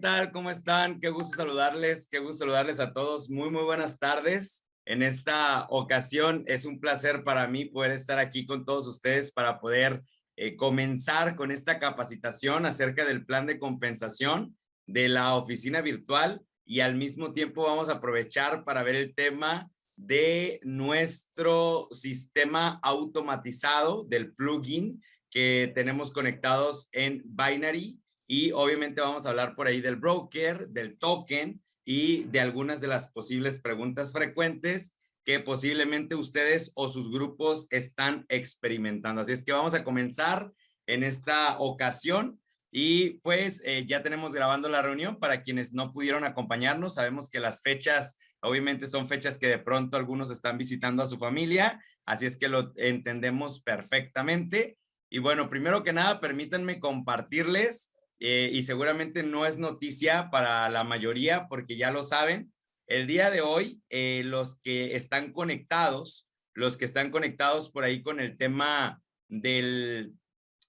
tal? ¿Cómo están? Qué gusto saludarles, qué gusto saludarles a todos. Muy, muy buenas tardes. En esta ocasión es un placer para mí poder estar aquí con todos ustedes para poder eh, comenzar con esta capacitación acerca del plan de compensación de la oficina virtual y al mismo tiempo vamos a aprovechar para ver el tema de nuestro sistema automatizado del plugin que tenemos conectados en Binary y obviamente vamos a hablar por ahí del broker, del token y de algunas de las posibles preguntas frecuentes que posiblemente ustedes o sus grupos están experimentando. Así es que vamos a comenzar en esta ocasión y pues eh, ya tenemos grabando la reunión para quienes no pudieron acompañarnos. Sabemos que las fechas obviamente son fechas que de pronto algunos están visitando a su familia, así es que lo entendemos perfectamente. Y bueno, primero que nada, permítanme compartirles eh, y seguramente no es noticia para la mayoría porque ya lo saben. El día de hoy, eh, los que están conectados, los que están conectados por ahí con el tema del,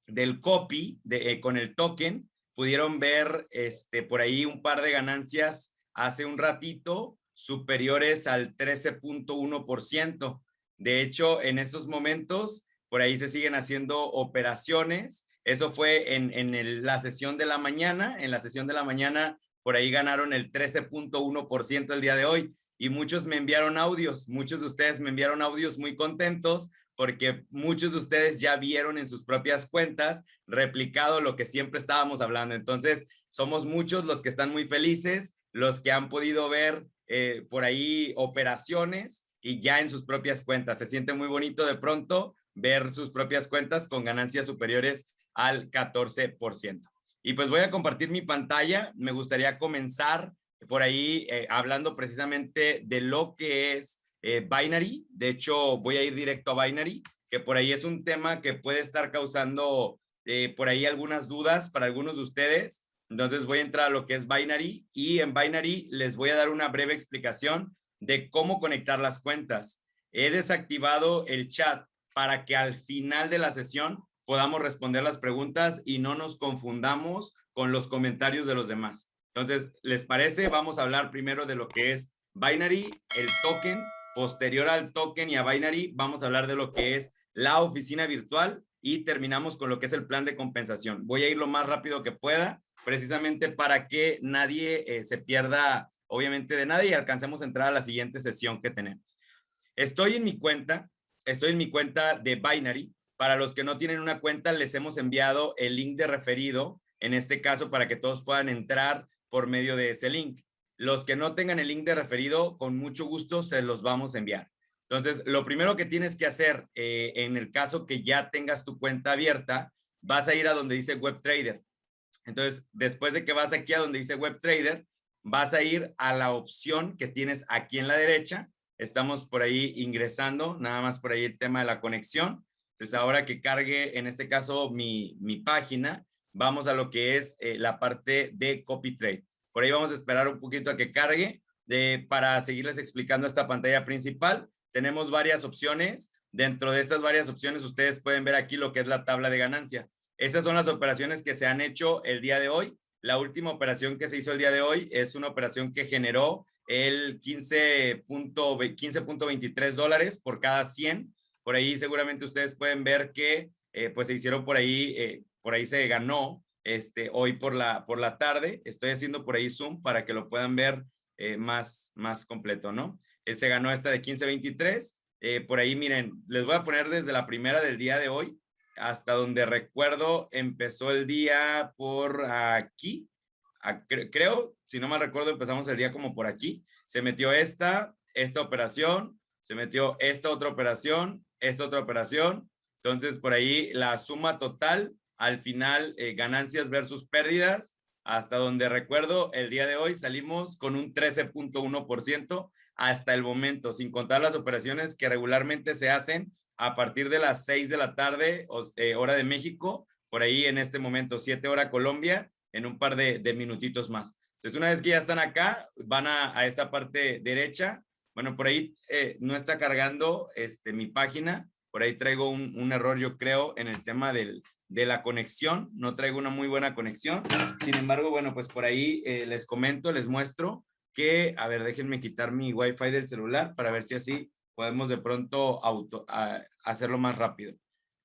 del copy, de, eh, con el token, pudieron ver este, por ahí un par de ganancias hace un ratito superiores al 13.1%. De hecho, en estos momentos, por ahí se siguen haciendo operaciones eso fue en, la sesión de la mañana. En la sesión de la mañana, por ahí ganaron el 13.1% el día de hoy. Y muchos me enviaron audios. Muchos de ustedes me enviaron audios muy contentos porque muchos de ustedes ya vieron en sus propias cuentas replicado lo que siempre estábamos hablando. Entonces, somos muchos los que están muy felices, los que han podido ver eh, por ahí operaciones y ya en sus propias cuentas. Se siente muy bonito de pronto ver sus propias cuentas con ganancias superiores al 14%. Y pues voy a compartir mi pantalla. Me gustaría comenzar por ahí eh, hablando precisamente de lo que es eh, Binary. De hecho, voy a ir directo a Binary, que por ahí es un tema que puede estar causando eh, por ahí algunas dudas para algunos de ustedes. Entonces voy a entrar a lo que es Binary y en Binary les voy a dar una breve explicación de cómo conectar las cuentas. He desactivado el chat para que al final de la sesión podamos responder las preguntas y no nos confundamos con los comentarios de los demás. Entonces, ¿les parece? Vamos a hablar primero de lo que es Binary, el token. Posterior al token y a Binary, vamos a hablar de lo que es la oficina virtual y terminamos con lo que es el plan de compensación. Voy a ir lo más rápido que pueda, precisamente para que nadie eh, se pierda, obviamente, de nada y alcancemos a entrar a la siguiente sesión que tenemos. Estoy en mi cuenta, estoy en mi cuenta de Binary para los que no tienen una cuenta, les hemos enviado el link de referido, en este caso para que todos puedan entrar por medio de ese link. Los que no tengan el link de referido, con mucho gusto se los vamos a enviar. Entonces, lo primero que tienes que hacer eh, en el caso que ya tengas tu cuenta abierta, vas a ir a donde dice Web Trader. Entonces, después de que vas aquí a donde dice Web Trader, vas a ir a la opción que tienes aquí en la derecha. Estamos por ahí ingresando, nada más por ahí el tema de la conexión. Entonces, ahora que cargue, en este caso, mi, página, vamos a lo que es eh, la parte de copy trade. Por ahí vamos a esperar un poquito a que cargue de, para seguirles explicando esta pantalla principal. Tenemos varias opciones. Dentro de estas varias opciones, ustedes pueden ver aquí lo que es la tabla de ganancia. Esas son las operaciones que se han hecho el día de hoy. La última operación que se hizo el día de hoy es una operación que generó el 15.23 15 dólares por cada 100 por ahí seguramente ustedes pueden ver que eh, pues se hicieron por ahí, eh, por ahí se ganó este, hoy por la, por la tarde. Estoy haciendo por ahí Zoom para que lo puedan ver eh, más, más completo, ¿no? se ganó esta de 1523. por ahí, miren, les voy a poner desde la primera del día de hoy hasta donde recuerdo empezó el día por aquí. creo, si no mal recuerdo, empezamos el día como por aquí. Se metió esta, esta operación, se metió esta otra operación, esta otra operación. Entonces, por ahí la suma total, al final, eh, ganancias versus pérdidas, hasta donde recuerdo, el día de hoy salimos con un 13.1% hasta el momento, sin contar las operaciones que regularmente se hacen a partir de las 6 de la tarde, eh, hora de México, por ahí en este momento, 7 hora Colombia, en un par de, minutitos más. Entonces, una vez que ya están acá, van a, a esta parte derecha, bueno, por ahí eh, no está cargando este, mi página. Por ahí traigo un, error, yo creo, en el tema del, de la conexión, no traigo una muy buena conexión. Sin embargo, bueno, pues por ahí eh, les comento, les muestro que, a ver, déjenme quitar mi wifi del celular para ver si así podemos de pronto auto, hacerlo más rápido.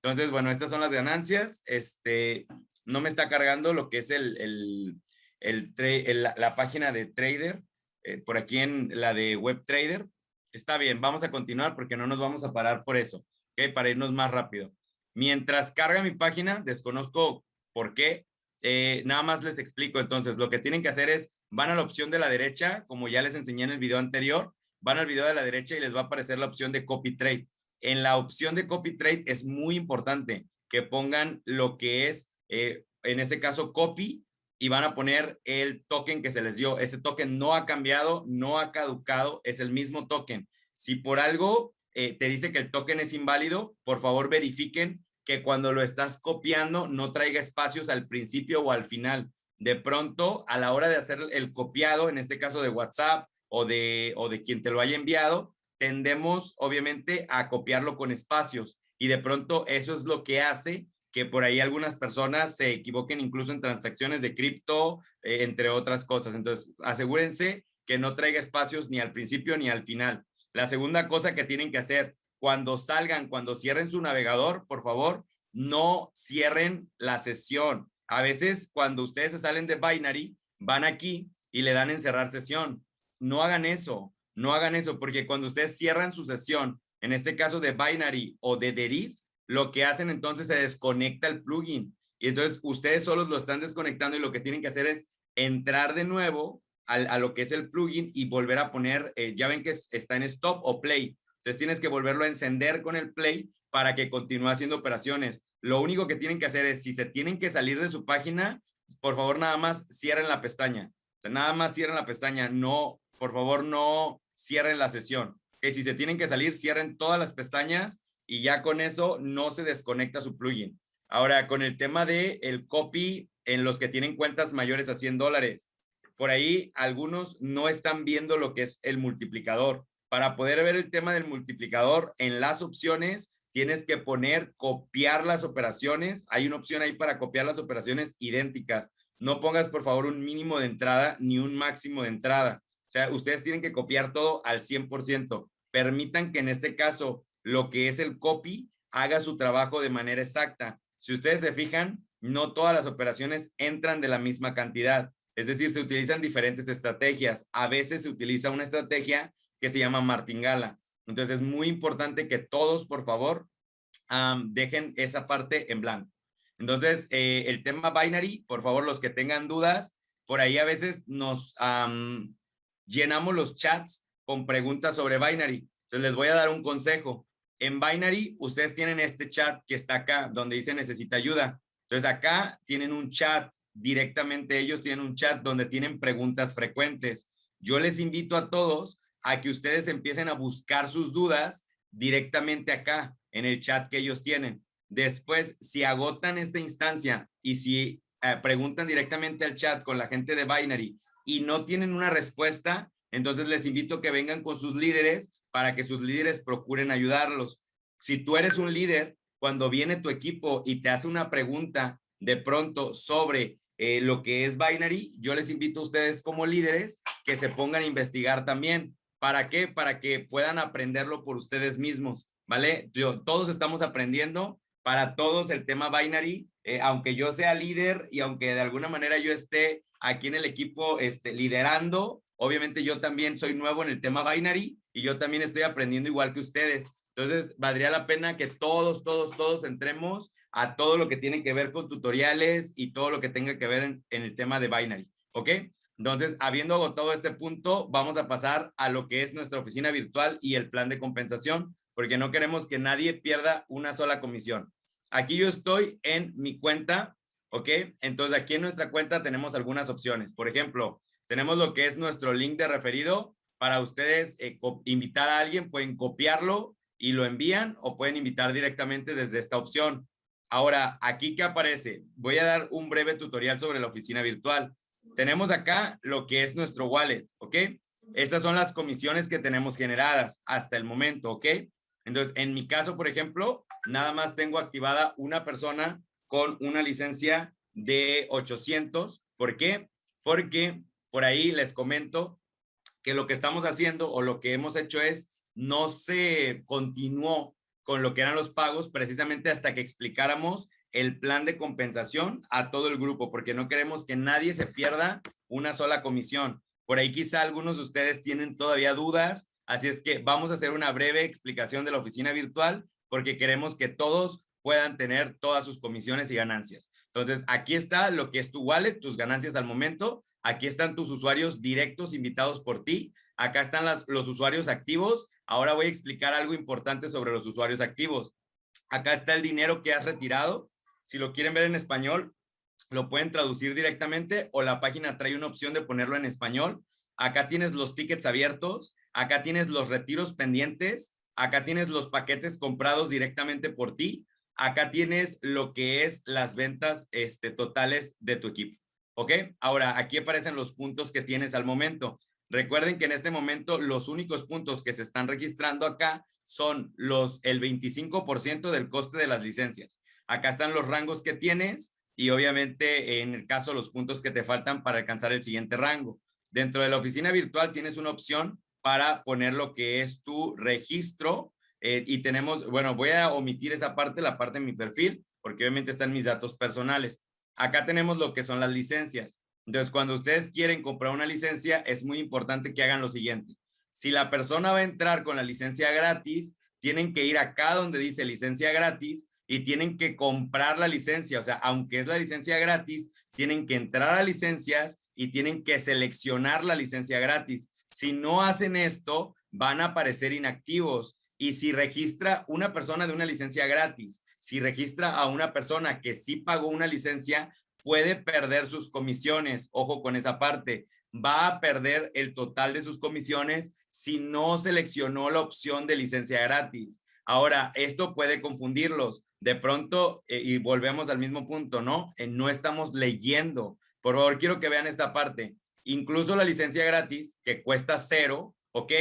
Entonces, bueno, estas son las ganancias. Este, no me está cargando lo que es el, el, el, la, página de Trader, eh, por aquí en la de Web Trader. Está bien, vamos a continuar porque no nos vamos a parar por eso. Para irnos más rápido. Mientras carga mi página, desconozco por qué, eh, nada más les explico. Entonces, lo que tienen que hacer es, van a la opción de la derecha, como ya les enseñé en el video anterior, van al video de la derecha y les va a aparecer la opción de Copy Trade. En la opción de Copy Trade es muy importante que pongan lo que es, eh, en este caso, copy, y van a poner el token que se les dio. Ese token no ha cambiado, no ha caducado, es el mismo token. Si por algo eh, te dice que el token es inválido, por favor verifiquen que cuando lo estás copiando no traiga espacios al principio o al final. De pronto, a la hora de hacer el copiado, en este caso de WhatsApp o de, o de quien te lo haya enviado, tendemos obviamente a copiarlo con espacios y de pronto eso es lo que hace que por ahí algunas personas se equivoquen incluso en transacciones de cripto, eh, entre otras cosas. Entonces, asegúrense que no traiga espacios ni al principio ni al final. La segunda cosa que tienen que hacer cuando salgan, cuando cierren su navegador, por favor, no cierren la sesión. A veces cuando ustedes salen de Binary, van aquí y le dan encerrar sesión. No hagan eso, no hagan eso, porque cuando ustedes cierran su sesión, en este caso de Binary o de Deriv, lo que hacen entonces se desconecta el plugin. Y entonces ustedes solos lo están desconectando y lo que tienen que hacer es entrar de nuevo a, lo que es el plugin y volver a poner, eh, ya ven que está en stop o play. Entonces tienes que volverlo a encender con el play para que continúe haciendo operaciones. Lo único que tienen que hacer es, si se tienen que salir de su página, por favor nada más cierren la pestaña. O sea, nada más cierren la pestaña. No, por favor no cierren la sesión. Que si se tienen que salir, cierren todas las pestañas y ya con eso no se desconecta su plugin. Ahora, con el tema de el copy en los que tienen cuentas mayores a 100 dólares, por ahí algunos no están viendo lo que es el multiplicador. Para poder ver el tema del multiplicador, en las opciones tienes que poner copiar las operaciones. Hay una opción ahí para copiar las operaciones idénticas. No pongas, por favor, un mínimo de entrada ni un máximo de entrada. O sea, ustedes tienen que copiar todo al 100%. Permitan que en este caso lo que es el copy haga su trabajo de manera exacta. Si ustedes se fijan, no todas las operaciones entran de la misma cantidad. Es decir, se utilizan diferentes estrategias. A veces se utiliza una estrategia que se llama martingala. Entonces es muy importante que todos, por favor, dejen esa parte en blanco. Entonces, eh, el tema binary, por favor, los que tengan dudas, por ahí a veces nos llenamos los chats con preguntas sobre binary. Entonces, les voy a dar un consejo. En binary, ustedes tienen este chat que está acá, donde dice necesita ayuda. Entonces, acá tienen un chat, directamente ellos tienen un chat donde tienen preguntas frecuentes. Yo les invito a todos a que ustedes empiecen a buscar sus dudas directamente acá en el chat que ellos tienen. Después, si agotan esta instancia y si eh, preguntan directamente al chat con la gente de Binary y no tienen una respuesta, entonces les invito a que vengan con sus líderes para que sus líderes procuren ayudarlos. Si tú eres un líder, cuando viene tu equipo y te hace una pregunta de pronto sobre eh, lo que es Binary, yo les invito a ustedes como líderes que se pongan a investigar también. ¿Para qué? Para que puedan aprenderlo por ustedes mismos, ¿vale? Yo, todos estamos aprendiendo, para todos el tema binary, eh, aunque yo sea líder y aunque de alguna manera yo esté aquí en el equipo este, liderando, obviamente yo también soy nuevo en el tema binary y yo también estoy aprendiendo igual que ustedes. Entonces, valdría la pena que todos, todos, todos entremos a todo lo que tiene que ver con tutoriales y todo lo que tenga que ver en, el tema de binary, ¿ok? Entonces, habiendo agotado este punto, vamos a pasar a lo que es nuestra oficina virtual y el plan de compensación, porque no queremos que nadie pierda una sola comisión. Aquí yo estoy en mi cuenta, ¿ok? Entonces, aquí en nuestra cuenta tenemos algunas opciones. Por ejemplo, tenemos lo que es nuestro link de referido. Para ustedes eh, invitar a alguien, pueden copiarlo y lo envían o pueden invitar directamente desde esta opción. Ahora, aquí que aparece, voy a dar un breve tutorial sobre la oficina virtual tenemos acá lo que es nuestro wallet, ¿ok? Esas son las comisiones que tenemos generadas hasta el momento, ¿ok? Entonces, en mi caso, por ejemplo, nada más tengo activada una persona con una licencia de 800. ¿Por qué? Porque por ahí les comento que lo que estamos haciendo o lo que hemos hecho es no se continuó con lo que eran los pagos precisamente hasta que explicáramos el plan de compensación a todo el grupo, porque no queremos que nadie se pierda una sola comisión. Por ahí quizá algunos de ustedes tienen todavía dudas, así es que vamos a hacer una breve explicación de la oficina virtual porque queremos que todos puedan tener todas sus comisiones y ganancias. Entonces, aquí está lo que es tu wallet, tus ganancias al momento. Aquí están tus usuarios directos invitados por ti. Acá están los usuarios activos. Ahora voy a explicar algo importante sobre los usuarios activos. Acá está el dinero que has retirado. Si lo quieren ver en español, lo pueden traducir directamente o la página trae una opción de ponerlo en español. Acá tienes los tickets abiertos. Acá tienes los retiros pendientes. Acá tienes los paquetes comprados directamente por ti acá tienes lo que es las ventas este, totales de tu equipo. ¿Ok? Ahora, aquí aparecen los puntos que tienes al momento. Recuerden que en este momento los únicos puntos que se están registrando acá son los el 25% del coste de las licencias. Acá están los rangos que tienes y obviamente en el caso los puntos que te faltan para alcanzar el siguiente rango. Dentro de la oficina virtual tienes una opción para poner lo que es tu registro eh, y tenemos, bueno, voy a omitir esa parte, la parte de mi perfil, porque obviamente están mis datos personales. Acá tenemos lo que son las licencias. Entonces, cuando ustedes quieren comprar una licencia, es muy importante que hagan lo siguiente. Si la persona va a entrar con la licencia gratis, tienen que ir acá donde dice licencia gratis y tienen que comprar la licencia. O sea, aunque es la licencia gratis, tienen que entrar a licencias y tienen que seleccionar la licencia gratis. Si no hacen esto, van a aparecer inactivos y si registra una persona de una licencia gratis, si registra a una persona que sí pagó una licencia, puede perder sus comisiones. Ojo con esa parte. Va a perder el total de sus comisiones si no seleccionó la opción de licencia gratis. Ahora, esto puede confundirlos. De pronto, eh, y volvemos al mismo punto, ¿no? Eh, no estamos leyendo. Por favor, quiero que vean esta parte. Incluso la licencia gratis, que cuesta cero, ¿ok?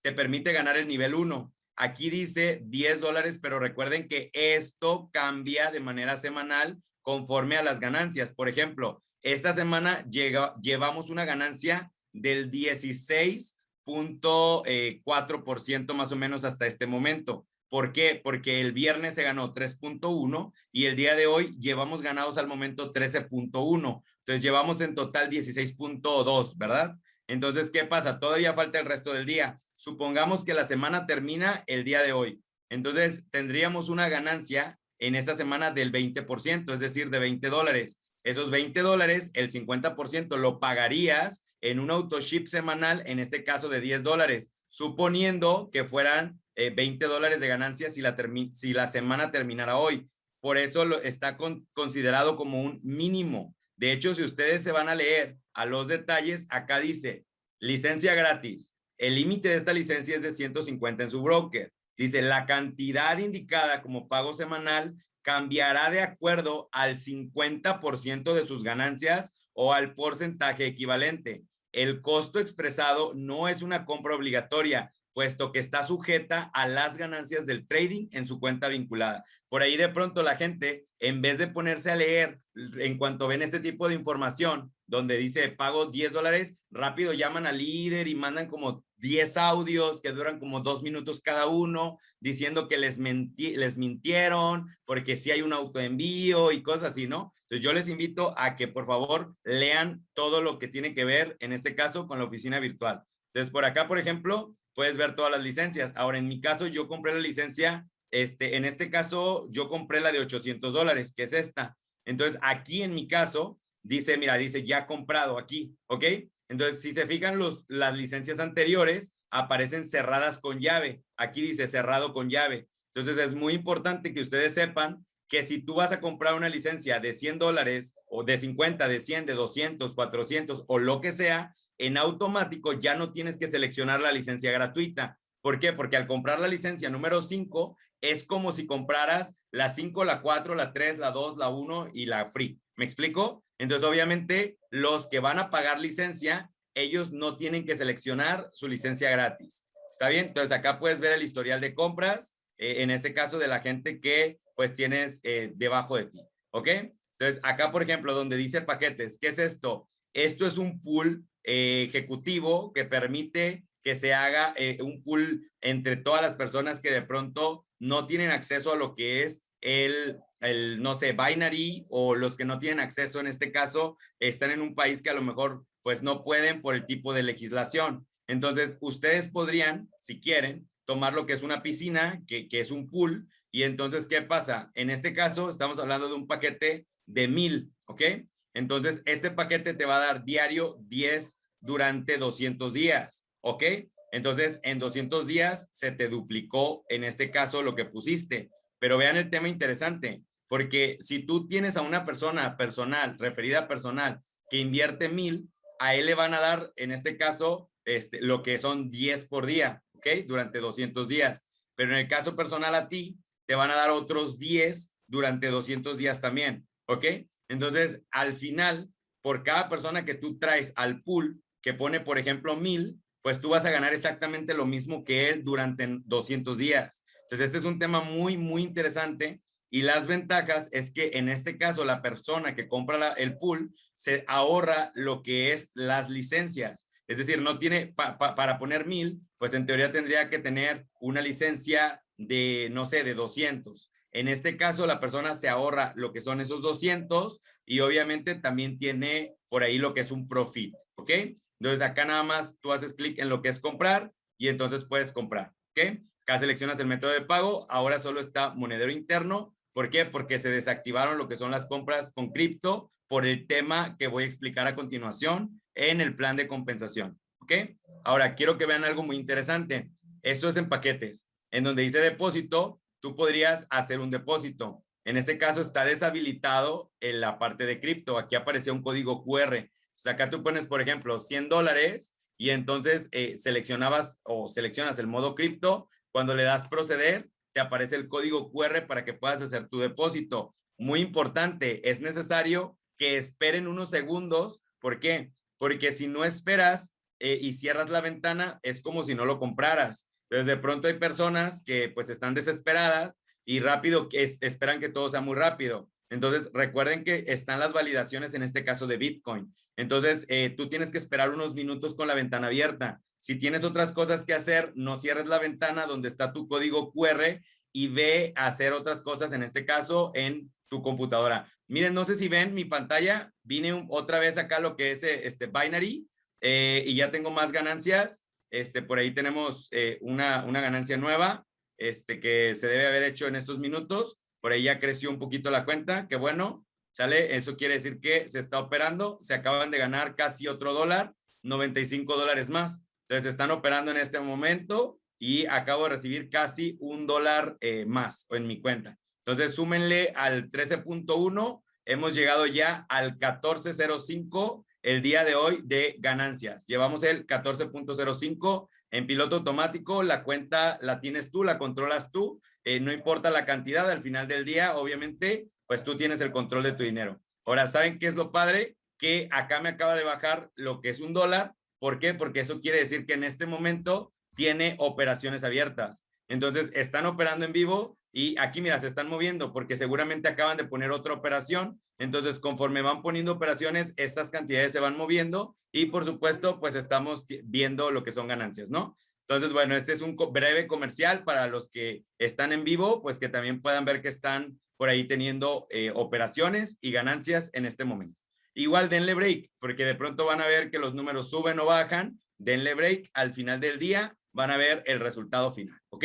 Te permite ganar el nivel 1. Aquí dice 10 dólares, pero recuerden que esto cambia de manera semanal conforme a las ganancias. Por ejemplo, esta semana llega, llevamos una ganancia del 16.4% eh, más o menos hasta este momento. ¿Por qué? Porque el viernes se ganó 3.1 y el día de hoy llevamos ganados al momento 13.1. Entonces llevamos en total 16.2, ¿verdad? Entonces, ¿qué pasa? Todavía falta el resto del día. Supongamos que la semana termina el día de hoy. Entonces, tendríamos una ganancia en esta semana del 20%, es decir, de 20 dólares. Esos 20 dólares, el 50% lo pagarías en un autoship semanal, en este caso de 10 dólares, suponiendo que fueran 20 eh, dólares de ganancia si la, si la semana terminara hoy. Por eso lo, está considerado como un mínimo. De hecho, si ustedes se van a leer a los detalles, acá dice licencia gratis. El límite de esta licencia es de 150 en su broker. Dice la cantidad indicada como pago semanal cambiará de acuerdo al 50% de sus ganancias o al porcentaje equivalente. El costo expresado no es una compra obligatoria, puesto que está sujeta a las ganancias del trading en su cuenta vinculada. Por ahí de pronto la gente, en vez de ponerse a leer en cuanto ven este tipo de información, donde dice pago 10 dólares, rápido llaman al líder y mandan como 10 audios que duran como dos minutos cada uno, diciendo que les, les mintieron porque si hay un autoenvío y cosas así, ¿no? Entonces yo les invito a que por favor lean todo lo que tiene que ver, en este caso, con la oficina virtual. Entonces por acá, por ejemplo, puedes ver todas las licencias. Ahora, en mi caso, yo compré la licencia, este, en este caso, yo compré la de 800 dólares, que es esta. Entonces, aquí en mi caso, dice, mira, dice ya comprado aquí, ¿ok? Entonces, si se fijan, los, las licencias anteriores aparecen cerradas con llave. Aquí dice cerrado con llave. Entonces, es muy importante que ustedes sepan que si tú vas a comprar una licencia de 100 dólares o de 50, de 100, de 200, 400 o lo que sea, en automático ya no tienes que seleccionar la licencia gratuita. ¿Por qué? Porque al comprar la licencia número 5 es como si compraras la 5, la 4, la 3, la 2, la 1 y la free. ¿Me explico? Entonces, obviamente, los que van a pagar licencia, ellos no tienen que seleccionar su licencia gratis. ¿Está bien? Entonces, acá puedes ver el historial de compras, eh, en este caso de la gente que pues tienes eh, debajo de ti. ¿ok? Entonces, acá, por ejemplo, donde dice paquetes, ¿qué es esto? Esto es un pool eh, ejecutivo que permite que se haga eh, un pool entre todas las personas que de pronto no tienen acceso a lo que es el, el, no sé, binary o los que no tienen acceso en este caso están en un país que a lo mejor pues no pueden por el tipo de legislación. Entonces, ustedes podrían, si quieren, tomar lo que es una piscina, que, que es un pool, y entonces, ¿qué pasa? En este caso, estamos hablando de un paquete de mil, ¿ok? Entonces, este paquete te va a dar diario 10 durante 200 días, ¿ok? Entonces, en 200 días se te duplicó, en este caso, lo que pusiste. Pero vean el tema interesante, porque si tú tienes a una persona personal, referida personal, que invierte mil, a él le van a dar, en este caso, este, lo que son 10 por día, ¿ok? Durante 200 días. Pero en el caso personal a ti, te van a dar otros 10 durante 200 días también, ¿ok? Entonces, al final, por cada persona que tú traes al pool, que pone, por ejemplo, mil, pues tú vas a ganar exactamente lo mismo que él durante 200 días. Entonces, este es un tema muy, muy interesante y las ventajas es que en este caso la persona que compra el pool se ahorra lo que es las licencias. Es decir, no tiene para poner mil, pues en teoría tendría que tener una licencia de, no sé, de 200. En este caso, la persona se ahorra lo que son esos 200 y obviamente también tiene por ahí lo que es un profit, ¿ok? Entonces acá nada más tú haces clic en lo que es comprar y entonces puedes comprar, ¿ok? Acá seleccionas el método de pago, ahora solo está monedero interno. ¿Por qué? Porque se desactivaron lo que son las compras con cripto por el tema que voy a explicar a continuación en el plan de compensación, ¿ok? Ahora, quiero que vean algo muy interesante. Esto es en paquetes. En donde dice depósito, tú podrías hacer un depósito. En este caso está deshabilitado en la parte de cripto. Aquí aparece un código QR. Sea, acá tú pones, por ejemplo, 100 dólares y entonces eh, seleccionabas o seleccionas el modo cripto. Cuando le das proceder, te aparece el código QR para que puedas hacer tu depósito. Muy importante, es necesario que esperen unos segundos. ¿Por qué? Porque si no esperas eh, y cierras la ventana, es como si no lo compraras. Entonces, de pronto hay personas que pues están desesperadas y rápido que esperan que todo sea muy rápido. Entonces, recuerden que están las validaciones en este caso de Bitcoin. Entonces, eh, tú tienes que esperar unos minutos con la ventana abierta. Si tienes otras cosas que hacer, no cierres la ventana donde está tu código QR y ve a hacer otras cosas, en este caso, en tu computadora. Miren, no sé si ven mi pantalla, vine otra vez acá lo que es eh, este binary eh, y ya tengo más ganancias. Este, por ahí tenemos una, una ganancia nueva este, que se debe haber hecho en estos minutos. Por ahí ya creció un poquito la cuenta, que bueno, ¿sale? Eso quiere decir que se está operando, se acaban de ganar casi otro dólar, 95 dólares más. Entonces están operando en este momento y acabo de recibir casi un dólar eh, más en mi cuenta. Entonces súmenle al 13.1, hemos llegado ya al 14.05 el día de hoy de ganancias. Llevamos el 14.05 en piloto automático, la cuenta la tienes tú, la controlas tú, eh, no importa la cantidad, al final del día, obviamente, pues tú tienes el control de tu dinero. Ahora, ¿saben qué es lo padre? Que acá me acaba de bajar lo que es un dólar. ¿Por qué? Porque eso quiere decir que en este momento tiene operaciones abiertas. Entonces, están operando en vivo y aquí, mira, se están moviendo porque seguramente acaban de poner otra operación. Entonces, conforme van poniendo operaciones, estas cantidades se van moviendo y, por supuesto, pues estamos viendo lo que son ganancias, ¿no? Entonces, bueno, este es un breve comercial para los que están en vivo, pues que también puedan ver que están por ahí teniendo eh, operaciones y ganancias en este momento. Igual denle break, porque de pronto van a ver que los números suben o bajan. Denle break al final del día van a ver el resultado final, ¿ok?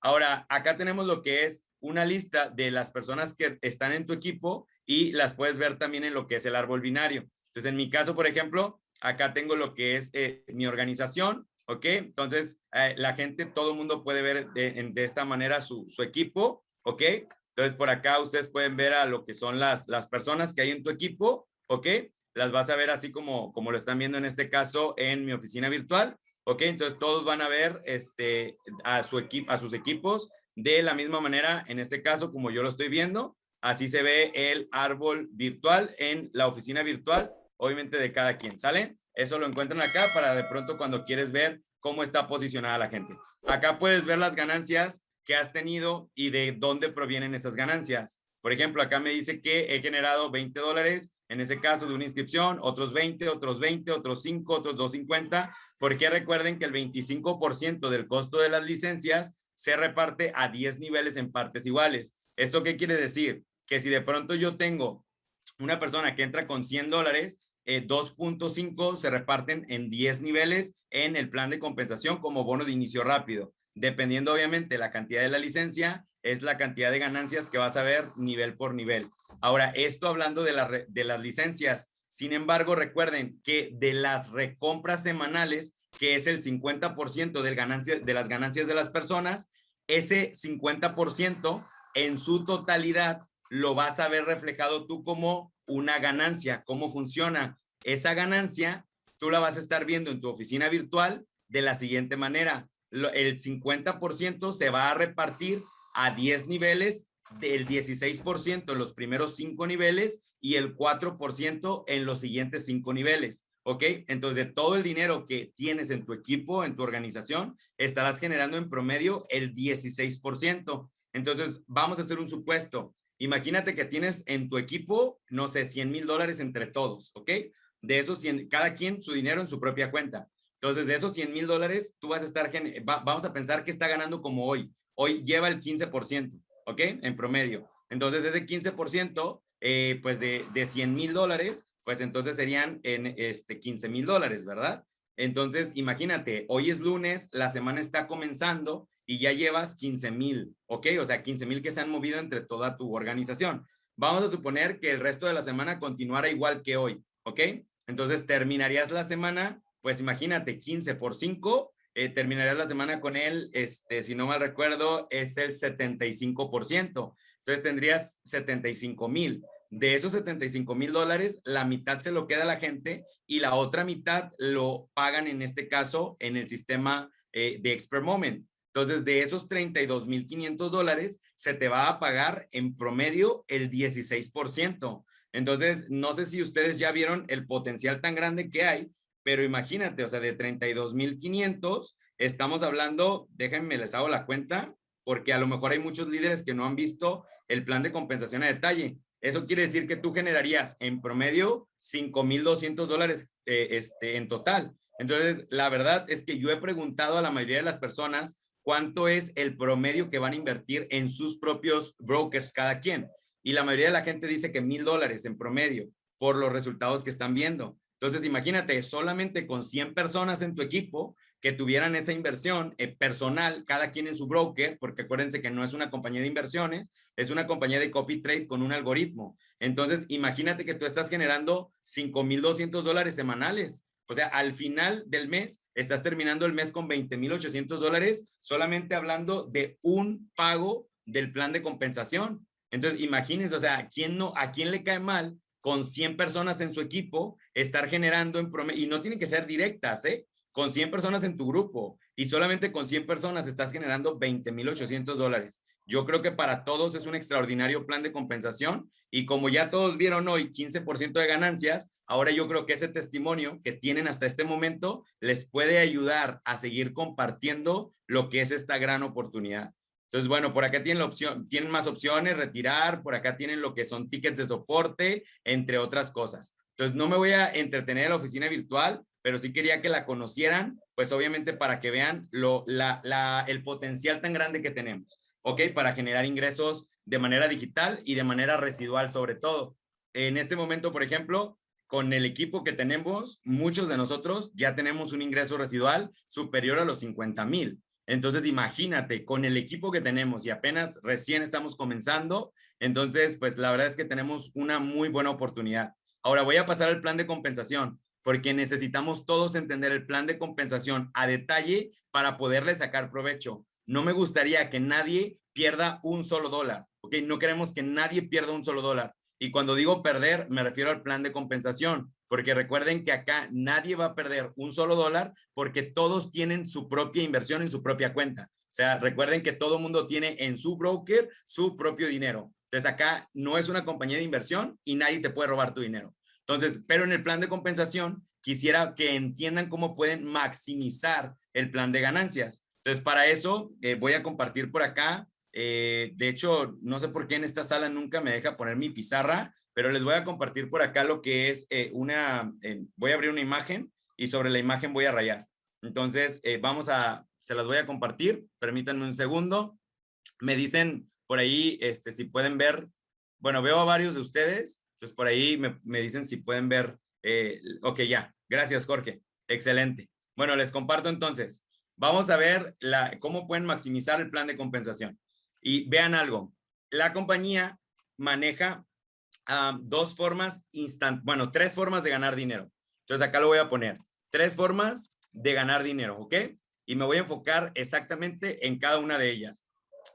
Ahora, acá tenemos lo que es una lista de las personas que están en tu equipo y las puedes ver también en lo que es el árbol binario. Entonces, en mi caso, por ejemplo, acá tengo lo que es eh, mi organización, ¿ok? Entonces, eh, la gente, todo el mundo puede ver de, esta manera su, su, equipo, ¿ok? Entonces, por acá ustedes pueden ver a lo que son las, las personas que hay en tu equipo, ¿ok? Las vas a ver así como, como lo están viendo en este caso en mi oficina virtual. ¿ok? Entonces todos van a ver este, a, su equipo, a sus equipos de la misma manera, en este caso, como yo lo estoy viendo, así se ve el árbol virtual en la oficina virtual, obviamente de cada quien, ¿sale? Eso lo encuentran acá para de pronto cuando quieres ver cómo está posicionada la gente. Acá puedes ver las ganancias que has tenido y de dónde provienen esas ganancias. Por ejemplo, acá me dice que he generado 20 dólares, en ese caso de una inscripción, otros 20, otros 20, otros 5, otros 250, porque recuerden que el 25% del costo de las licencias se reparte a 10 niveles en partes iguales. ¿Esto qué quiere decir? Que si de pronto yo tengo una persona que entra con 100 dólares, 2.5 eh, se reparten en 10 niveles en el plan de compensación como bono de inicio rápido. Dependiendo obviamente la cantidad de la licencia, es la cantidad de ganancias que vas a ver nivel por nivel. Ahora, esto hablando de, de las licencias, sin embargo, recuerden que de las recompras semanales, que es el 50% del ganancia, de las ganancias de las personas, ese 50% en su totalidad lo vas a ver reflejado tú como una ganancia. ¿Cómo funciona? Esa ganancia tú la vas a estar viendo en tu oficina virtual de la siguiente manera. El 50% se va a repartir a 10 niveles, del 16% en los primeros 5 niveles y el 4% en los siguientes 5 niveles. ¿Ok? Entonces, de todo el dinero que tienes en tu equipo, en tu organización, estarás generando en promedio el 16%. Entonces, vamos a hacer un supuesto. Imagínate que tienes en tu equipo, no sé, 100 mil dólares entre todos, ¿ok? De esos 100, cada quien su dinero en su propia cuenta. Entonces, de esos 100 mil dólares, tú vas a estar, vamos a pensar que está ganando como hoy. Hoy lleva el 15%, ¿ok? En promedio. Entonces, ese 15%, eh, pues de, de 100 mil dólares, pues entonces serían en este 15 mil dólares, ¿verdad? Entonces, imagínate, hoy es lunes, la semana está comenzando y ya llevas 15 mil, ¿ok? O sea, 15 mil que se han movido entre toda tu organización. Vamos a suponer que el resto de la semana continuara igual que hoy, ¿ok? Entonces, terminarías la semana, pues imagínate, 15 por 5, eh, terminarías la semana con él, este, si no mal recuerdo, es el 75%. Entonces tendrías 75 mil. De esos 75 mil dólares, la mitad se lo queda a la gente y la otra mitad lo pagan en este caso en el sistema eh, de Expert Moment. Entonces, de esos 32 mil 500 dólares, se te va a pagar en promedio el 16%. Entonces, no sé si ustedes ya vieron el potencial tan grande que hay, pero imagínate, o sea, de 32,500, estamos hablando, déjenme les hago la cuenta, porque a lo mejor hay muchos líderes que no han visto el plan de compensación a detalle. Eso quiere decir que tú generarías en promedio 5,200 dólares eh, este, en total. Entonces, la verdad es que yo he preguntado a la mayoría de las personas cuánto es el promedio que van a invertir en sus propios brokers cada quien. Y la mayoría de la gente dice que mil dólares en promedio por los resultados que están viendo. Entonces, imagínate, solamente con 100 personas en tu equipo que tuvieran esa inversión eh, personal, cada quien en su broker, porque acuérdense que no es una compañía de inversiones, es una compañía de copy trade con un algoritmo. Entonces, imagínate que tú estás generando 5,200 dólares semanales. O sea, al final del mes, estás terminando el mes con 20,800 dólares solamente hablando de un pago del plan de compensación. Entonces, imagínense, o sea, quién no, ¿a quién le cae mal con 100 personas en su equipo, estar generando en promedio, y no tienen que ser directas, ¿eh? Con 100 personas en tu grupo y solamente con 100 personas estás generando 20,800 dólares. Yo creo que para todos es un extraordinario plan de compensación y como ya todos vieron hoy 15% de ganancias, ahora yo creo que ese testimonio que tienen hasta este momento les puede ayudar a seguir compartiendo lo que es esta gran oportunidad. Entonces, bueno, por acá tienen la opción, tienen más opciones, retirar, por acá tienen lo que son tickets de soporte, entre otras cosas. Entonces, no me voy a entretener en la oficina virtual, pero sí quería que la conocieran, pues obviamente para que vean lo, la, la, el potencial tan grande que tenemos, ¿ok? Para generar ingresos de manera digital y de manera residual sobre todo. En este momento, por ejemplo, con el equipo que tenemos, muchos de nosotros ya tenemos un ingreso residual superior a los 50 mil. Entonces, imagínate, con el equipo que tenemos y apenas recién estamos comenzando, entonces, pues la verdad es que tenemos una muy buena oportunidad. Ahora voy a pasar al plan de compensación, porque necesitamos todos entender el plan de compensación a detalle para poderle sacar provecho. No me gustaría que nadie pierda un solo dólar, ¿ok? No queremos que nadie pierda un solo dólar. Y cuando digo perder, me refiero al plan de compensación, porque recuerden que acá nadie va a perder un solo dólar porque todos tienen su propia inversión en su propia cuenta. O sea, recuerden que todo mundo tiene en su broker su propio dinero. Entonces acá no es una compañía de inversión y nadie te puede robar tu dinero. Entonces, pero en el plan de compensación quisiera que entiendan cómo pueden maximizar el plan de ganancias. Entonces, para eso eh, voy a compartir por acá Eh, de hecho, no sé por qué en esta sala nunca me deja poner mi pizarra, pero les voy a compartir por acá lo que es eh, una, voy a abrir una imagen y sobre la imagen voy a rayar. Entonces, vamos a, se las voy a compartir, permítanme un segundo. Me dicen por ahí, este, si pueden ver, bueno, veo a varios de ustedes, entonces por ahí me, me dicen si pueden ver, ok, ya, gracias Jorge, excelente. Bueno, les comparto entonces, vamos a ver cómo pueden maximizar el plan de compensación. Y vean algo, la compañía maneja dos formas instant, bueno, tres formas de ganar dinero. Entonces acá lo voy a poner. Tres formas de ganar dinero, ¿ok? Y me voy a enfocar exactamente en cada una de ellas.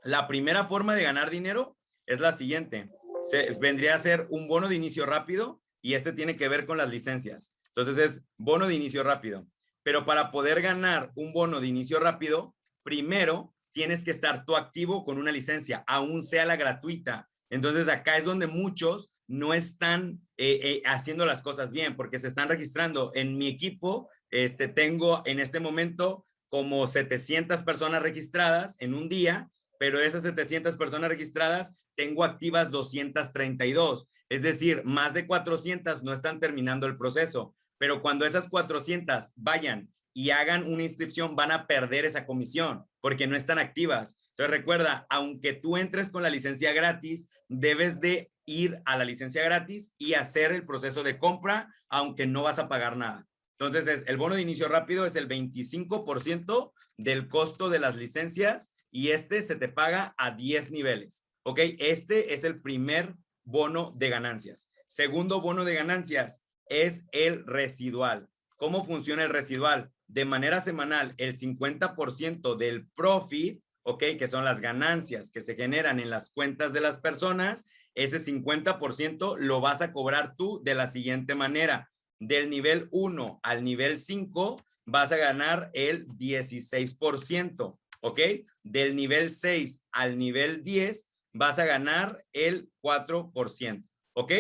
La primera forma de ganar dinero es la siguiente. Se, vendría a ser un bono de inicio rápido y este tiene que ver con las licencias. Entonces es bono de inicio rápido. Pero para poder ganar un bono de inicio rápido, primero tienes que estar tú activo con una licencia, aún sea la gratuita. Entonces acá es donde muchos no están eh, eh, haciendo las cosas bien porque se están registrando. En mi equipo este, tengo en este momento como 700 personas registradas en un día, pero esas 700 personas registradas tengo activas 232. Es decir, más de 400 no están terminando el proceso, pero cuando esas 400 vayan y hagan una inscripción, van a perder esa comisión porque no están activas. Entonces recuerda, aunque tú entres con la licencia gratis, debes de ir a la licencia gratis y hacer el proceso de compra, aunque no vas a pagar nada. Entonces, el bono de inicio rápido es el 25% del costo de las licencias y este se te paga a 10 niveles. ¿Ok? Este es el primer bono de ganancias. Segundo bono de ganancias es el residual. ¿Cómo funciona el residual? De manera semanal, el 50% del profit, ¿ok? Que son las ganancias que se generan en las cuentas de las personas, ese 50% lo vas a cobrar tú de la siguiente manera. Del nivel 1 al nivel 5 vas a ganar el 16%, ¿ok? Del nivel 6 al nivel 10 vas a ganar el 4%, ¿ok?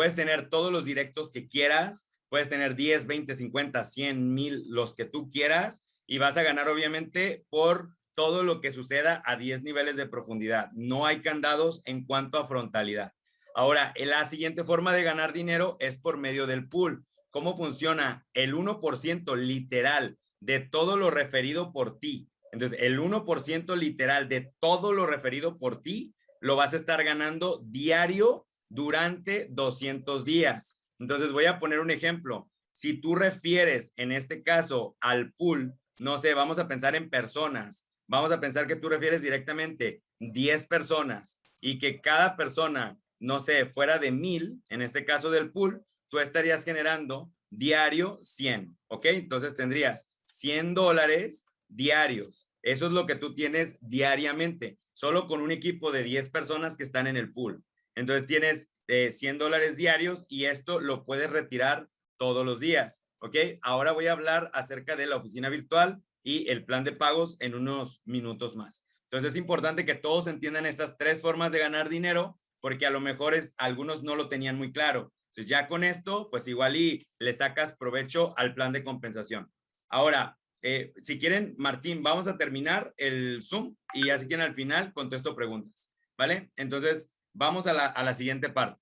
Puedes tener todos los directos que quieras, puedes tener 10, 20, 50, 100, 1000, los que tú quieras y vas a ganar obviamente por todo lo que suceda a 10 niveles de profundidad. No hay candados en cuanto a frontalidad. Ahora, la siguiente forma de ganar dinero es por medio del pool. ¿Cómo funciona? El 1% literal de todo lo referido por ti. Entonces, el 1% literal de todo lo referido por ti lo vas a estar ganando diario durante 200 días. Entonces, voy a poner un ejemplo. Si tú refieres, en este caso, al pool, no sé, vamos a pensar en personas, vamos a pensar que tú refieres directamente 10 personas y que cada persona, no sé, fuera de mil, en este caso del pool, tú estarías generando diario 100, ¿ok? Entonces tendrías 100 dólares diarios. Eso es lo que tú tienes diariamente, solo con un equipo de 10 personas que están en el pool. Entonces tienes 100 eh, dólares diarios y esto lo puedes retirar todos los días, ¿ok? Ahora voy a hablar acerca de la oficina virtual y el plan de pagos en unos minutos más. Entonces es importante que todos entiendan estas tres formas de ganar dinero porque a lo mejor es, algunos no lo tenían muy claro. Entonces ya con esto, pues igual y le sacas provecho al plan de compensación. Ahora, eh, si quieren, Martín, vamos a terminar el Zoom y así que al final contesto preguntas, ¿vale? Entonces, vamos a la, siguiente parte.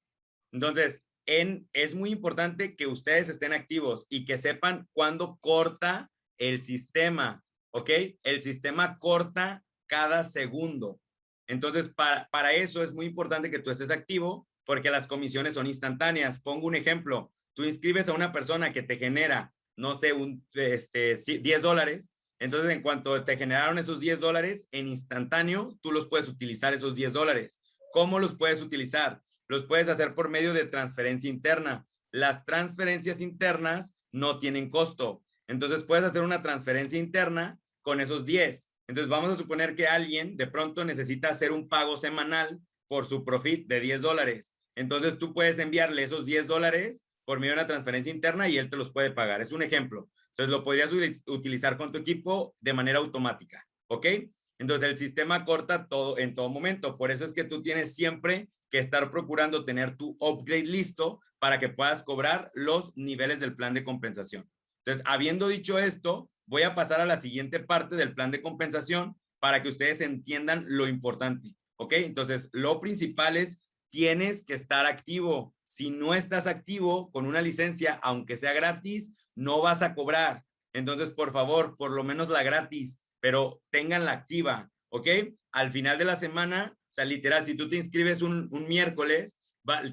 Entonces, en, es muy importante que ustedes estén activos y que sepan cuándo corta el sistema, ¿ok? El sistema corta cada segundo. Entonces, para, para eso es muy importante que tú estés activo porque las comisiones son instantáneas. Pongo un ejemplo. Tú inscribes a una persona que te genera, no sé, un, este, 10 dólares. Entonces, en cuanto te generaron esos 10 dólares, en instantáneo, tú los puedes utilizar esos 10 dólares. ¿Cómo los puedes utilizar? Los puedes hacer por medio de transferencia interna. Las transferencias internas no tienen costo. Entonces puedes hacer una transferencia interna con esos 10. Entonces vamos a suponer que alguien de pronto necesita hacer un pago semanal por su profit de 10 dólares. Entonces tú puedes enviarle esos 10 dólares por medio de una transferencia interna y él te los puede pagar. Es un ejemplo. Entonces lo podrías utilizar con tu equipo de manera automática. ¿Ok? Entonces el sistema corta todo en todo momento. Por eso es que tú tienes siempre que estar procurando tener tu upgrade listo para que puedas cobrar los niveles del plan de compensación. Entonces, habiendo dicho esto, voy a pasar a la siguiente parte del plan de compensación para que ustedes entiendan lo importante. ¿ok? Entonces, lo principal es, tienes que estar activo. Si no estás activo con una licencia, aunque sea gratis, no vas a cobrar. Entonces, por favor, por lo menos la gratis, pero tenganla activa, ¿ok? Al final de la semana, o sea, literal, si tú te inscribes un, miércoles,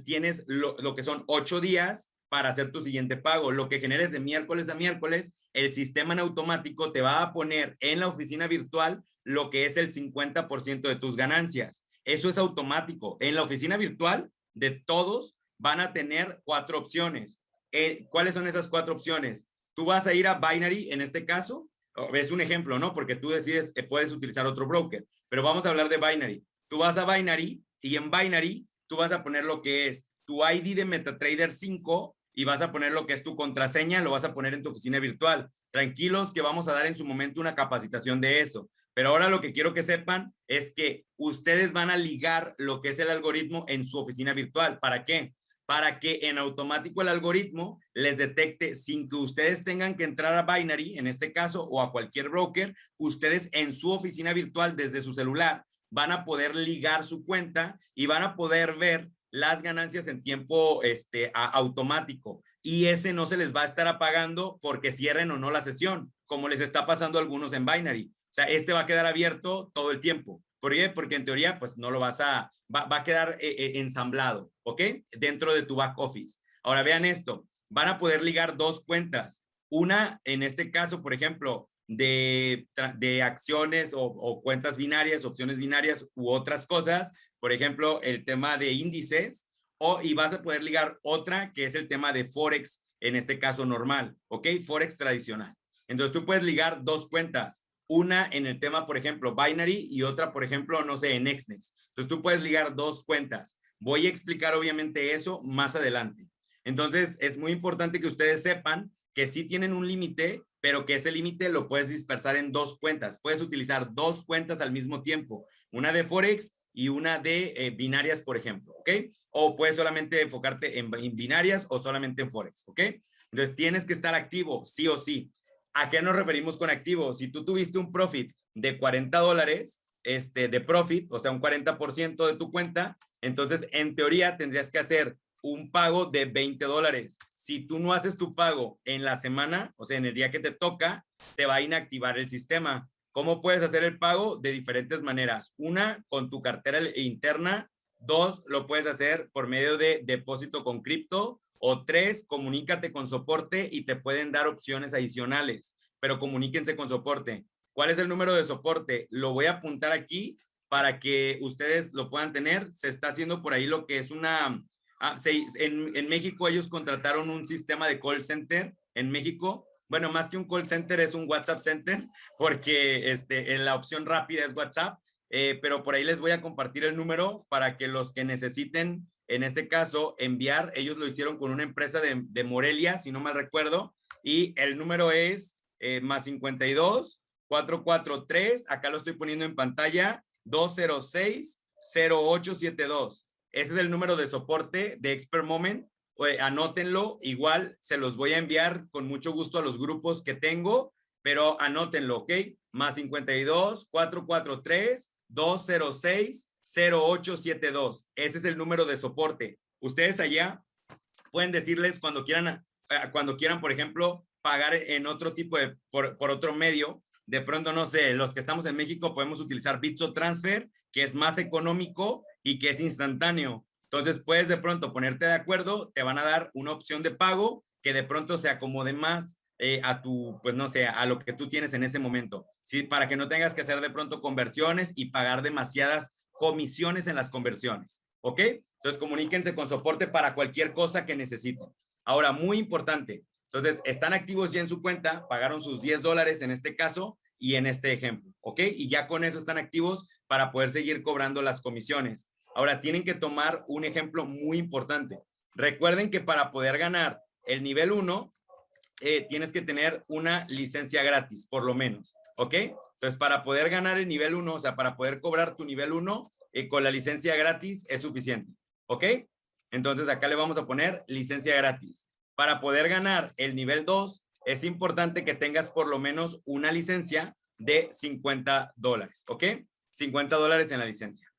tienes lo, lo que son ocho días para hacer tu siguiente pago. Lo que generes de miércoles a miércoles, el sistema en automático te va a poner en la oficina virtual lo que es el 50% de tus ganancias. Eso es automático. En la oficina virtual de todos van a tener cuatro opciones. Eh, ¿Cuáles son esas cuatro opciones? Tú vas a ir a Binary en este caso. Es un ejemplo, ¿no? Porque tú decides, puedes utilizar otro broker. Pero vamos a hablar de Binary. Tú vas a Binary y en Binary tú vas a poner lo que es tu ID de MetaTrader 5 y vas a poner lo que es tu contraseña, lo vas a poner en tu oficina virtual. Tranquilos que vamos a dar en su momento una capacitación de eso. Pero ahora lo que quiero que sepan es que ustedes van a ligar lo que es el algoritmo en su oficina virtual. ¿Para qué? Para que en automático el algoritmo les detecte sin que ustedes tengan que entrar a Binary, en este caso, o a cualquier broker, ustedes en su oficina virtual desde su celular van a poder ligar su cuenta y van a poder ver las ganancias en tiempo este, automático y ese no se les va a estar apagando porque cierren o no la sesión, como les está pasando a algunos en Binary. O sea, este va a quedar abierto todo el tiempo. ¿Por? Porque en teoría, pues no lo vas a, va, a quedar eh, eh, ensamblado, ¿ok? Dentro de tu back office. Ahora vean esto, van a poder ligar dos cuentas. Una, en este caso, por ejemplo, de, de acciones o, o, cuentas binarias, opciones binarias u otras cosas, por ejemplo, el tema de índices, o, y vas a poder ligar otra que es el tema de Forex, en este caso normal, ¿ok? Forex tradicional. Entonces tú puedes ligar dos cuentas, una en el tema, por ejemplo, Binary y otra, por ejemplo, no sé, en Xnex. Entonces tú puedes ligar dos cuentas. Voy a explicar obviamente eso más adelante. Entonces es muy importante que ustedes sepan que sí tienen un límite, pero que ese límite lo puedes dispersar en dos cuentas. Puedes utilizar dos cuentas al mismo tiempo, una de Forex y una de eh, binarias, por ejemplo, ¿ok? O puedes solamente enfocarte en, binarias o solamente en Forex, ¿ok? Entonces tienes que estar activo, sí o sí. ¿A qué nos referimos con activo? Si tú tuviste un profit de 40 dólares, este, de profit, o sea, un 40% de tu cuenta, entonces en teoría tendrías que hacer un pago de 20 dólares. Si tú no haces tu pago en la semana, o sea, en el día que te toca, te va a inactivar el sistema. ¿Cómo puedes hacer el pago? De diferentes maneras. Una, con tu cartera interna. Dos, lo puedes hacer por medio de depósito con cripto. O tres, comunícate con soporte y te pueden dar opciones adicionales. Pero comuníquense con soporte. ¿Cuál es el número de soporte? Lo voy a apuntar aquí para que ustedes lo puedan tener. Se está haciendo por ahí lo que es una... Ah, en, en México ellos contrataron un sistema de call center en México bueno, más que un call center es un WhatsApp center, porque este, en la opción rápida es WhatsApp, eh, pero por ahí les voy a compartir el número para que los que necesiten, en este caso, enviar, ellos lo hicieron con una empresa de, Morelia, si no mal recuerdo, y el número es eh, más 52 443, acá lo estoy poniendo en pantalla, 206 0872. Ese es el número de soporte de Expert Moment anótenlo, igual se los voy a enviar con mucho gusto a los grupos que tengo, pero anótenlo, ¿ok? Más 52 443 206 0872. Ese es el número de soporte. Ustedes allá pueden decirles cuando quieran, eh, cuando quieran, por ejemplo, pagar en otro tipo de, por, por otro medio. De pronto, no sé, los que estamos en México podemos utilizar Bitso Transfer, que es más económico y que es instantáneo. Entonces puedes de pronto ponerte de acuerdo, te van a dar una opción de pago que de pronto se acomode más eh, a tu, pues no sé, a lo que tú tienes en ese momento. Sí, para que no tengas que hacer de pronto conversiones y pagar demasiadas comisiones en las conversiones. ¿Ok? Entonces comuníquense con soporte para cualquier cosa que necesiten. Ahora, muy importante. Entonces, están activos ya en su cuenta, pagaron sus 10 dólares en este caso y en este ejemplo. ¿Ok? Y ya con eso están activos para poder seguir cobrando las comisiones. Ahora, tienen que tomar un ejemplo muy importante. Recuerden que para poder ganar el nivel 1, eh, tienes que tener una licencia gratis, por lo menos, ¿ok? Entonces, para poder ganar el nivel 1, o sea, para poder cobrar tu nivel 1, eh, con la licencia gratis es suficiente, ¿ok? Entonces, acá le vamos a poner licencia gratis. Para poder ganar el nivel 2, es importante que tengas por lo menos una licencia de 50 dólares, ¿ok? 50 dólares en la licencia.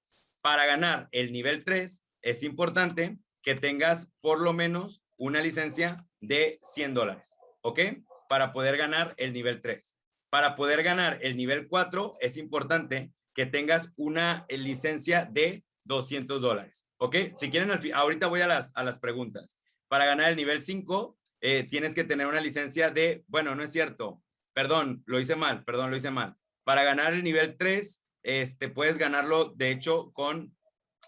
Para ganar el nivel 3 es importante que tengas por lo menos una licencia de 100 dólares, ¿ok? Para poder ganar el nivel 3. Para poder ganar el nivel 4 es importante que tengas una licencia de 200 dólares, ¿ok? Si quieren, ahorita voy a las, a las preguntas. Para ganar el nivel 5 eh, tienes que tener una licencia de, bueno, no es cierto, perdón, lo hice mal, perdón, lo hice mal. Para ganar el nivel 3, este, puedes ganarlo, de hecho, con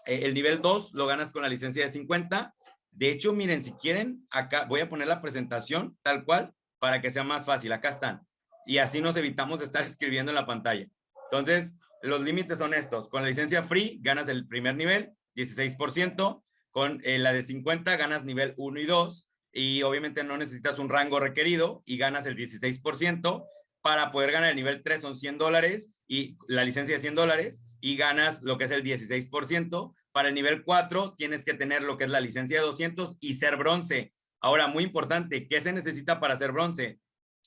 eh, el nivel 2, lo ganas con la licencia de 50. De hecho, miren, si quieren, acá voy a poner la presentación tal cual para que sea más fácil. Acá están. Y así nos evitamos estar escribiendo en la pantalla. Entonces, los límites son estos. Con la licencia free ganas el primer nivel, 16%. Con eh, la de 50 ganas nivel 1 y 2 y obviamente no necesitas un rango requerido y ganas el 16%. Para poder ganar el nivel 3 son 100 dólares y la licencia de 100 dólares y ganas lo que es el 16%. Para el nivel 4 tienes que tener lo que es la licencia de 200 y ser bronce. Ahora, muy importante, ¿qué se necesita para ser bronce?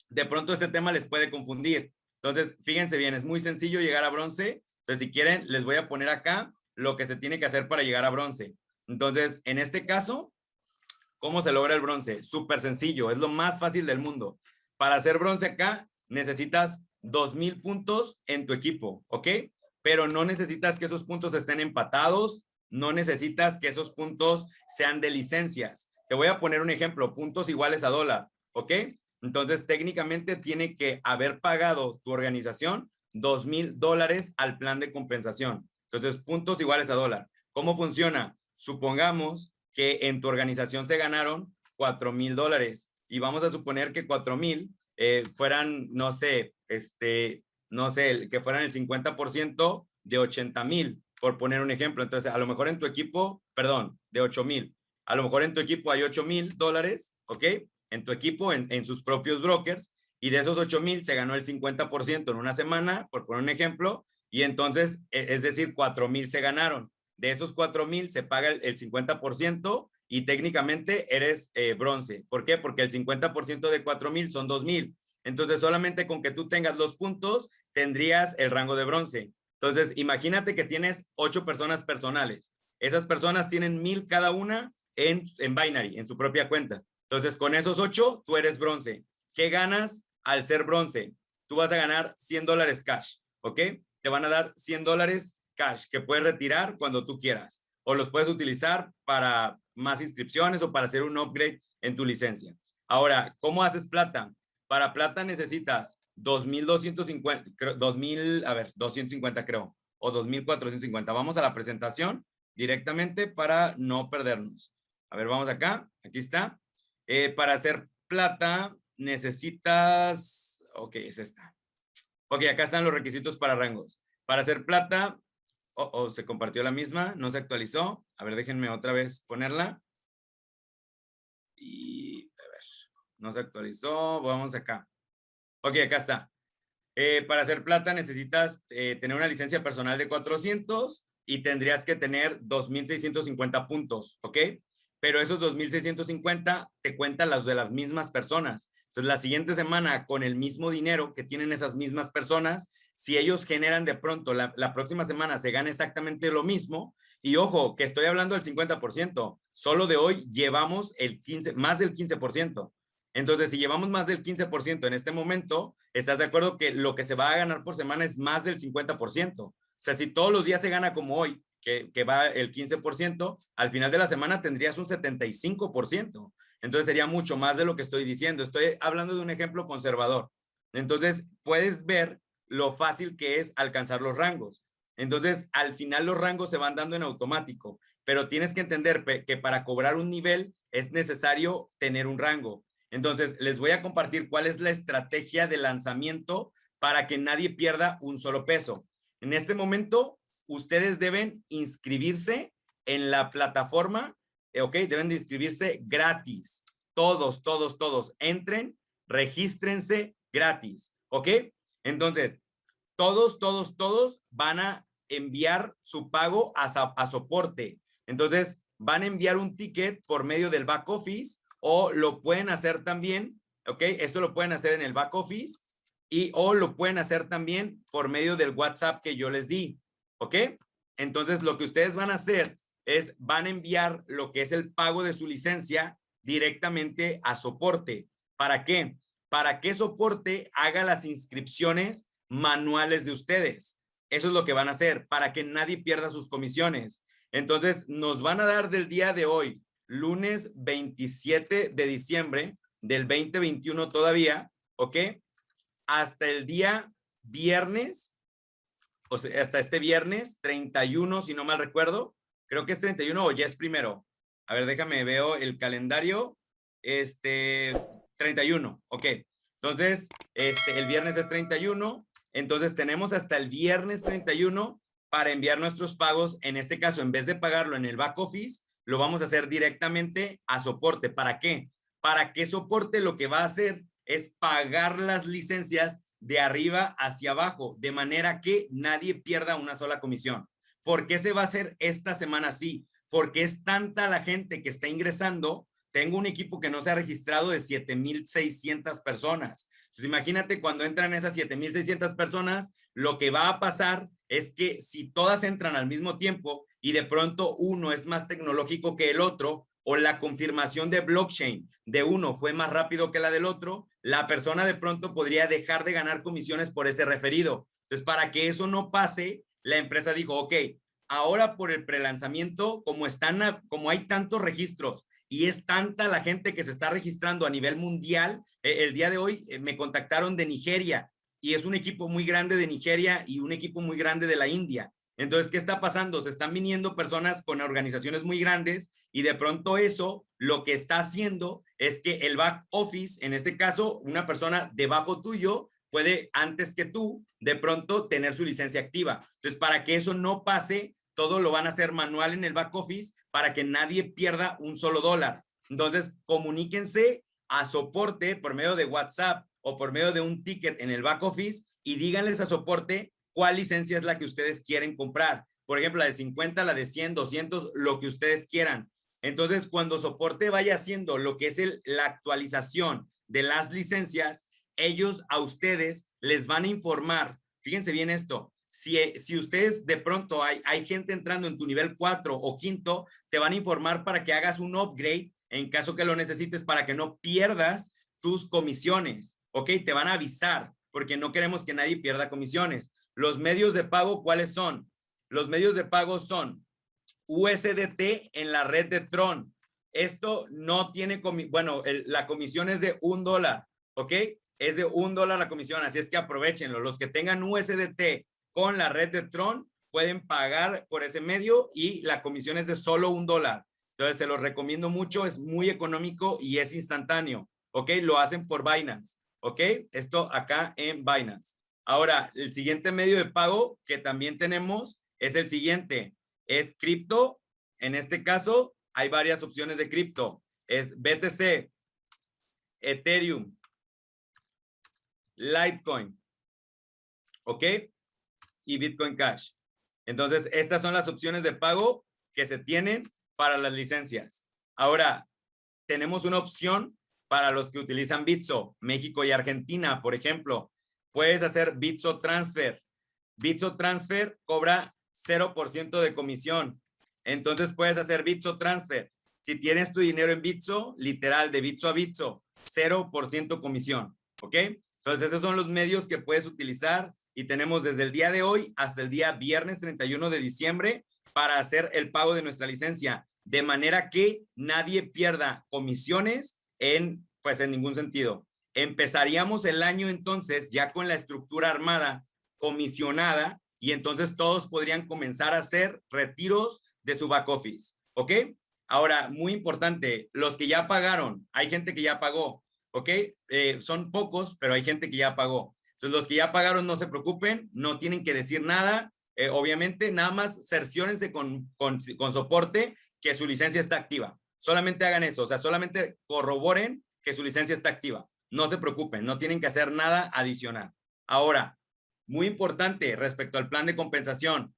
De pronto este tema les puede confundir. Entonces, fíjense bien, es muy sencillo llegar a bronce. Entonces, si quieren, les voy a poner acá lo que se tiene que hacer para llegar a bronce. Entonces, en este caso, ¿Cómo se logra el bronce? Súper sencillo, es lo más fácil del mundo. Para hacer bronce acá, necesitas 2,000 puntos en tu equipo, ¿ok? Pero no necesitas que esos puntos estén empatados, no necesitas que esos puntos sean de licencias. Te voy a poner un ejemplo, puntos iguales a dólar, ¿ok? Entonces, técnicamente tiene que haber pagado tu organización 2,000 dólares al plan de compensación. Entonces, puntos iguales a dólar. ¿Cómo funciona? Supongamos que en tu organización se ganaron 4 mil dólares y vamos a suponer que 4 mil eh, fueran, no sé, este, no sé, que fueran el 50% de 80 mil, por poner un ejemplo. Entonces, a lo mejor en tu equipo, perdón, de 8 mil, a lo mejor en tu equipo hay 8 mil dólares, ¿ok? En tu equipo, en, en sus propios brokers, y de esos 8 mil se ganó el 50% en una semana, por poner un ejemplo, y entonces, e, es decir, 4 mil se ganaron de esos 4 mil se paga el, 50% y técnicamente eres eh, bronce. ¿Por qué? Porque el 50% de 4 mil son 2 mil. Entonces, solamente con que tú tengas los puntos, tendrías el rango de bronce. Entonces, imagínate que tienes 8 personas personales. Esas personas tienen mil cada una en, en Binary, en su propia cuenta. Entonces, con esos 8, tú eres bronce. ¿Qué ganas al ser bronce? Tú vas a ganar 100 dólares cash, ¿ok? Te van a dar 100 dólares cash que puedes retirar cuando tú quieras o los puedes utilizar para más inscripciones o para hacer un upgrade en tu licencia. Ahora, ¿cómo haces plata? Para plata necesitas 2.250, 2.000, a ver, 250 creo, o 2.450. Vamos a la presentación directamente para no perdernos. A ver, vamos acá, aquí está. Eh, para hacer plata necesitas, ok, es esta. Ok, acá están los requisitos para rangos. Para hacer plata Oh, oh, se compartió la misma, no se actualizó. A ver, déjenme otra vez ponerla. Y, a ver, no se actualizó. Vamos acá. Ok, acá está. Eh, para hacer plata necesitas eh, tener una licencia personal de 400 y tendrías que tener 2,650 puntos, ¿ok? Pero esos 2,650 te cuentan las de las mismas personas. Entonces, la siguiente semana, con el mismo dinero que tienen esas mismas personas, si ellos generan de pronto, la, próxima semana se gana exactamente lo mismo, y ojo, que estoy hablando del 50%, solo de hoy llevamos el 15, más del 15%. Entonces, si llevamos más del 15% en este momento, ¿estás de acuerdo que lo que se va a ganar por semana es más del 50%? O sea, si todos los días se gana como hoy, que, va el 15%, al final de la semana tendrías un 75%. Entonces sería mucho más de lo que estoy diciendo. Estoy hablando de un ejemplo conservador. Entonces, puedes ver lo fácil que es alcanzar los rangos. Entonces, al final los rangos se van dando en automático, pero tienes que entender que para cobrar un nivel es necesario tener un rango. Entonces, les voy a compartir cuál es la estrategia de lanzamiento para que nadie pierda un solo peso. En este momento, ustedes deben inscribirse en la plataforma, eh, ¿ok? Deben de inscribirse gratis. Todos, todos, todos. Entren, regístrense gratis, ¿ok? Entonces, todos, todos, todos van a enviar su pago a, soporte. Entonces, van a enviar un ticket por medio del back office o lo pueden hacer también, ¿ok? Esto lo pueden hacer en el back office y o lo pueden hacer también por medio del WhatsApp que yo les di, ¿ok? Entonces, lo que ustedes van a hacer es, van a enviar lo que es el pago de su licencia directamente a soporte. ¿Para qué? Para que soporte haga las inscripciones manuales de ustedes. Eso es lo que van a hacer, para que nadie pierda sus comisiones. Entonces, nos van a dar del día de hoy, lunes 27 de diciembre del 2021 todavía, ¿ok? Hasta el día viernes, hasta este viernes 31, si no mal recuerdo, creo que es 31 o ya es primero. A ver, déjame, veo el calendario. Este, 31, ok. Entonces, este, el viernes es 31. Entonces, tenemos hasta el viernes 31 para enviar nuestros pagos. En este caso, en vez de pagarlo en el back office, lo vamos a hacer directamente a soporte. ¿Para qué? Para que soporte lo que va a hacer es pagar las licencias de arriba hacia abajo, de manera que nadie pierda una sola comisión. ¿Por qué se va a hacer esta semana así? Porque es tanta la gente que está ingresando. Tengo un equipo que no se ha registrado de 7,600 personas. Entonces, imagínate cuando entran esas 7,600 personas, lo que va a pasar es que si todas entran al mismo tiempo y de pronto uno es más tecnológico que el otro, o la confirmación de blockchain de uno fue más rápido que la del otro, la persona de pronto podría dejar de ganar comisiones por ese referido. Entonces, para que eso no pase, la empresa dijo, ok, ahora por el prelanzamiento, como están, como hay tantos registros y es tanta la gente que se está registrando a nivel mundial, eh, el día de hoy eh, me contactaron de Nigeria y es un equipo muy grande de Nigeria y un equipo muy grande de la India. Entonces, ¿qué está pasando? Se están viniendo personas con organizaciones muy grandes y de pronto eso lo que está haciendo es que el back office, en este caso, una persona debajo tuyo puede antes que tú de pronto tener su licencia activa. Entonces, para que eso no pase, todo lo van a hacer manual en el back office para que nadie pierda un solo dólar. Entonces, comuníquense a soporte por medio de WhatsApp o por medio de un ticket en el back office y díganles a soporte cuál licencia es la que ustedes quieren comprar. Por ejemplo, la de 50, la de 100, 200, lo que ustedes quieran. Entonces, cuando soporte vaya haciendo lo que es el, la actualización de las licencias, ellos a ustedes les van a informar. Fíjense bien esto. Si, si ustedes de pronto hay, hay gente entrando en tu nivel 4 o quinto, te van a informar para que hagas un upgrade en caso que lo necesites para que no pierdas tus comisiones. ¿Ok? Te van a avisar porque no queremos que nadie pierda comisiones. Los medios de pago, ¿cuáles son? Los medios de pago son USDT en la red de Tron. Esto no tiene, bueno, la comisión es de un dólar, ¿ok? Es de un dólar la comisión, así es que aprovechenlo. Los que tengan USDT con la red de Tron pueden pagar por ese medio y la comisión es de solo un dólar. Entonces, se los recomiendo mucho, es muy económico y es instantáneo, ¿ok? Lo hacen por Binance, ¿ok? Esto acá en Binance. Ahora, el siguiente medio de pago que también tenemos es el siguiente. Es cripto. En este caso, hay varias opciones de cripto. Es BTC, Ethereum, Litecoin, ¿ok? Y Bitcoin Cash. Entonces, estas son las opciones de pago que se tienen para las licencias. Ahora, tenemos una opción para los que utilizan Bitso, México y Argentina, por ejemplo puedes hacer Bitso Transfer. Bitso Transfer cobra 0% de comisión. Entonces puedes hacer Bitso Transfer. Si tienes tu dinero en Bitso, literal, de Bitso a Bitso, 0% comisión. ¿Ok? Entonces esos son los medios que puedes utilizar y tenemos desde el día de hoy hasta el día viernes 31 de diciembre para hacer el pago de nuestra licencia, de manera que nadie pierda comisiones en, pues en ningún sentido. Empezaríamos el año entonces ya con la estructura armada comisionada y entonces todos podrían comenzar a hacer retiros de su back office. ¿Ok? Ahora, muy importante, los que ya pagaron, hay gente que ya pagó, ¿ok? Eh, son pocos, pero hay gente que ya pagó. Entonces, los que ya pagaron, no se preocupen, no tienen que decir nada. Eh, obviamente, nada más cerciórense con, con, con soporte que su licencia está activa. Solamente hagan eso, o sea, solamente corroboren que su licencia está activa. No se preocupen, no tienen que hacer nada adicional. Ahora, muy importante respecto al plan de compensación,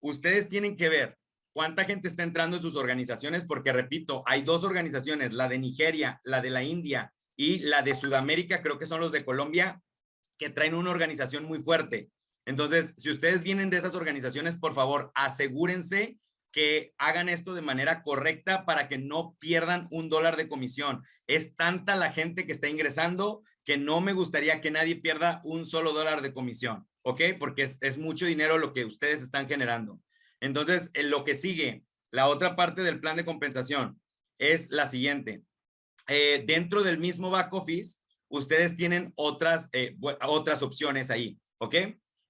ustedes tienen que ver cuánta gente está entrando en sus organizaciones, porque repito, hay dos organizaciones, la de Nigeria, la de la India y la de Sudamérica, creo que son los de Colombia, que traen una organización muy fuerte. Entonces, si ustedes vienen de esas organizaciones, por favor, asegúrense que hagan esto de manera correcta para que no pierdan un dólar de comisión. Es tanta la gente que está ingresando que no me gustaría que nadie pierda un solo dólar de comisión, ¿ok? Porque es, mucho dinero lo que ustedes están generando. Entonces, en lo que sigue, la otra parte del plan de compensación es la siguiente. Eh, dentro del mismo back office, ustedes tienen otras, eh, otras opciones ahí, ¿ok?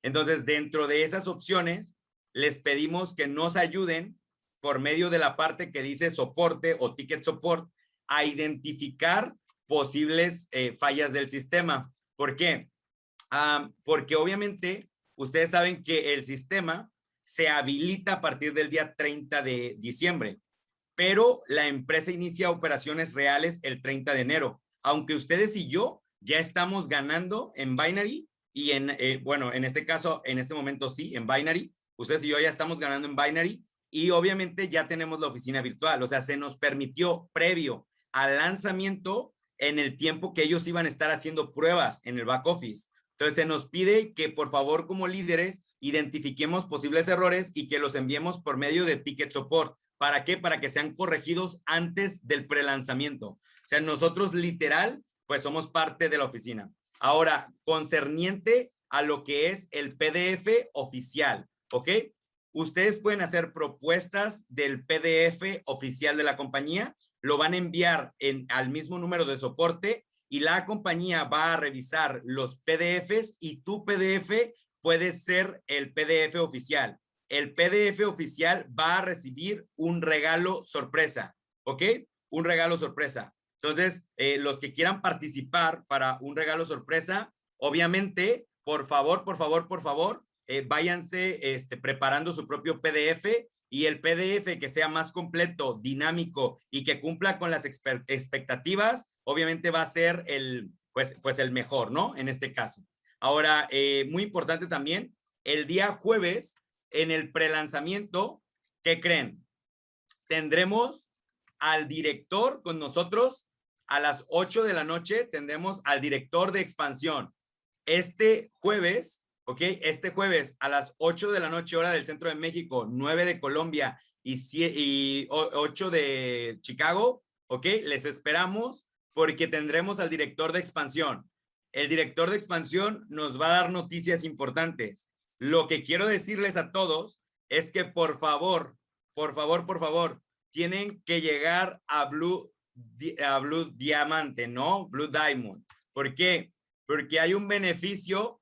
Entonces, dentro de esas opciones, les pedimos que nos ayuden por medio de la parte que dice soporte o ticket support a identificar posibles eh, fallas del sistema. ¿Por qué? porque obviamente ustedes saben que el sistema se habilita a partir del día 30 de diciembre, pero la empresa inicia operaciones reales el 30 de enero. Aunque ustedes y yo ya estamos ganando en Binary y en, eh, bueno, en este caso, en este momento sí, en Binary, ustedes y yo ya estamos ganando en Binary y obviamente ya tenemos la oficina virtual, o sea, se nos permitió previo al lanzamiento en el tiempo que ellos iban a estar haciendo pruebas en el back office. Entonces se nos pide que por favor como líderes identifiquemos posibles errores y que los enviemos por medio de ticket support. ¿Para qué? Para que sean corregidos antes del prelanzamiento. O sea, nosotros literal, pues somos parte de la oficina. Ahora, concerniente a lo que es el PDF oficial, ¿ok? Ustedes pueden hacer propuestas del PDF oficial de la compañía, lo van a enviar en, al mismo número de soporte y la compañía va a revisar los PDFs y tu PDF puede ser el PDF oficial. El PDF oficial va a recibir un regalo sorpresa, ¿ok? Un regalo sorpresa. Entonces, eh, los que quieran participar para un regalo sorpresa, obviamente, por favor, por favor, por favor, eh, váyanse este, preparando su propio PDF y el PDF que sea más completo, dinámico y que cumpla con las expectativas, obviamente va a ser el, pues, pues el mejor, ¿no? En este caso. Ahora, eh, muy importante también, el día jueves, en el prelanzamiento, ¿qué creen? Tendremos al director con nosotros a las 8 de la noche tendremos al director de expansión. Este jueves, ¿ok? Este jueves a las 8 de la noche, hora del centro de México, 9 de Colombia y, y 8 de Chicago, ¿ok? Les esperamos porque tendremos al director de expansión. El director de expansión nos va a dar noticias importantes. Lo que quiero decirles a todos es que por favor, por favor, por favor, tienen que llegar a Blue a Blue Diamante, ¿no? Blue Diamond. ¿Por qué? Porque hay un beneficio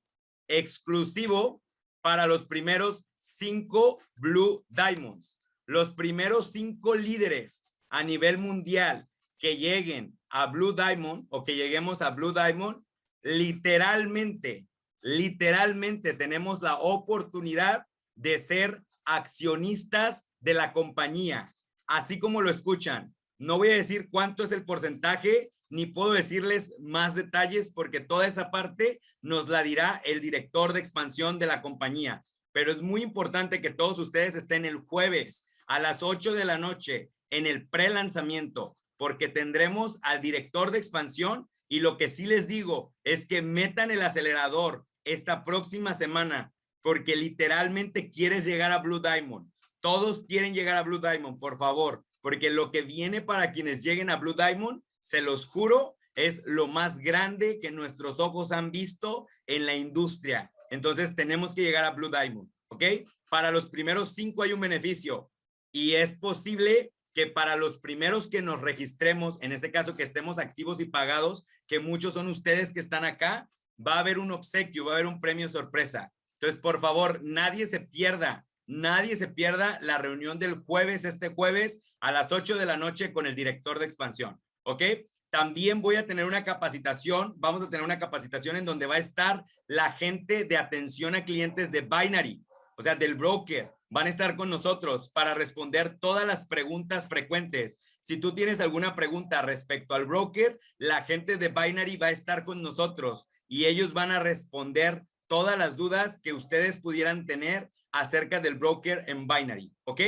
exclusivo para los primeros cinco Blue Diamonds. Los primeros cinco líderes a nivel mundial que lleguen a Blue Diamond o que lleguemos a Blue Diamond, literalmente, literalmente tenemos la oportunidad de ser accionistas de la compañía, así como lo escuchan. No voy a decir cuánto es el porcentaje, ni puedo decirles más detalles porque toda esa parte nos la dirá el director de expansión de la compañía. Pero es muy importante que todos ustedes estén el jueves a las 8 de la noche en el pre-lanzamiento porque tendremos al director de expansión y lo que sí les digo es que metan el acelerador esta próxima semana porque literalmente quieres llegar a Blue Diamond. Todos quieren llegar a Blue Diamond, por favor porque lo que viene para quienes lleguen a Blue Diamond, se los juro, es lo más grande que nuestros ojos han visto en la industria. Entonces tenemos que llegar a Blue Diamond, ¿ok? Para los primeros cinco hay un beneficio y es posible que para los primeros que nos registremos, en este caso que estemos activos y pagados, que muchos son ustedes que están acá, va a haber un obsequio, va a haber un premio sorpresa. Entonces, por favor, nadie se pierda Nadie se pierda la reunión del jueves, este jueves, a las 8 de la noche con el director de expansión, ¿ok? También voy a tener una capacitación, vamos a tener una capacitación en donde va a estar la gente de atención a clientes de Binary, o sea, del broker. Van a estar con nosotros para responder todas las preguntas frecuentes. Si tú tienes alguna pregunta respecto al broker, la gente de Binary va a estar con nosotros y ellos van a responder todas las dudas que ustedes pudieran tener acerca del broker en Binary, ¿ok?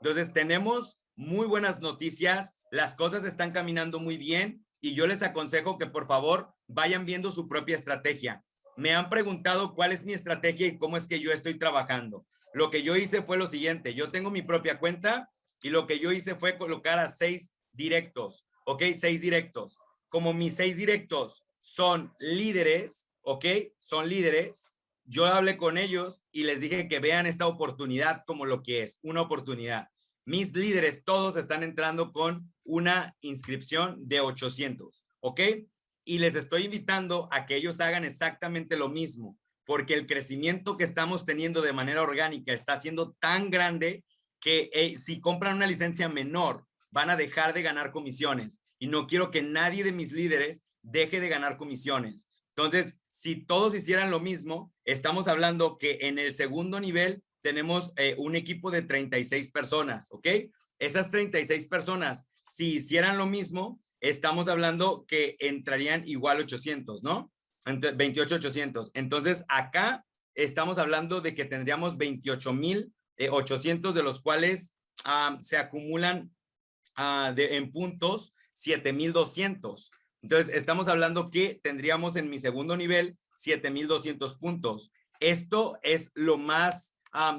Entonces tenemos muy buenas noticias, las cosas están caminando muy bien y yo les aconsejo que por favor vayan viendo su propia estrategia. me han preguntado cuál es mi estrategia y cómo es que yo estoy trabajando. Lo que yo hice fue lo siguiente, yo tengo mi propia cuenta y lo que yo hice fue colocar a seis directos, ¿ok? Seis directos. Como mis seis directos son líderes, ¿ok? Son líderes, yo hablé con ellos y les dije que vean esta oportunidad como lo que es, una oportunidad. Mis líderes todos están entrando con una inscripción de 800, ¿ok? Y les estoy invitando a que ellos hagan exactamente lo mismo, porque el crecimiento que estamos teniendo de manera orgánica está siendo tan grande que eh, si compran una licencia menor, van a dejar de ganar comisiones. Y no quiero que nadie de mis líderes deje de ganar comisiones. Entonces, si todos hicieran lo mismo, estamos hablando que en el segundo nivel tenemos eh, un equipo de 36 personas, ¿ok? Esas 36 personas, si hicieran lo mismo, estamos hablando que entrarían igual 800, ¿no? 28,800. Entonces, acá estamos hablando de que tendríamos 28,800 de los cuales ah, se acumulan ah, de, en puntos 7,200. Entonces, estamos hablando que tendríamos en mi segundo nivel 7,200 puntos. Esto es lo más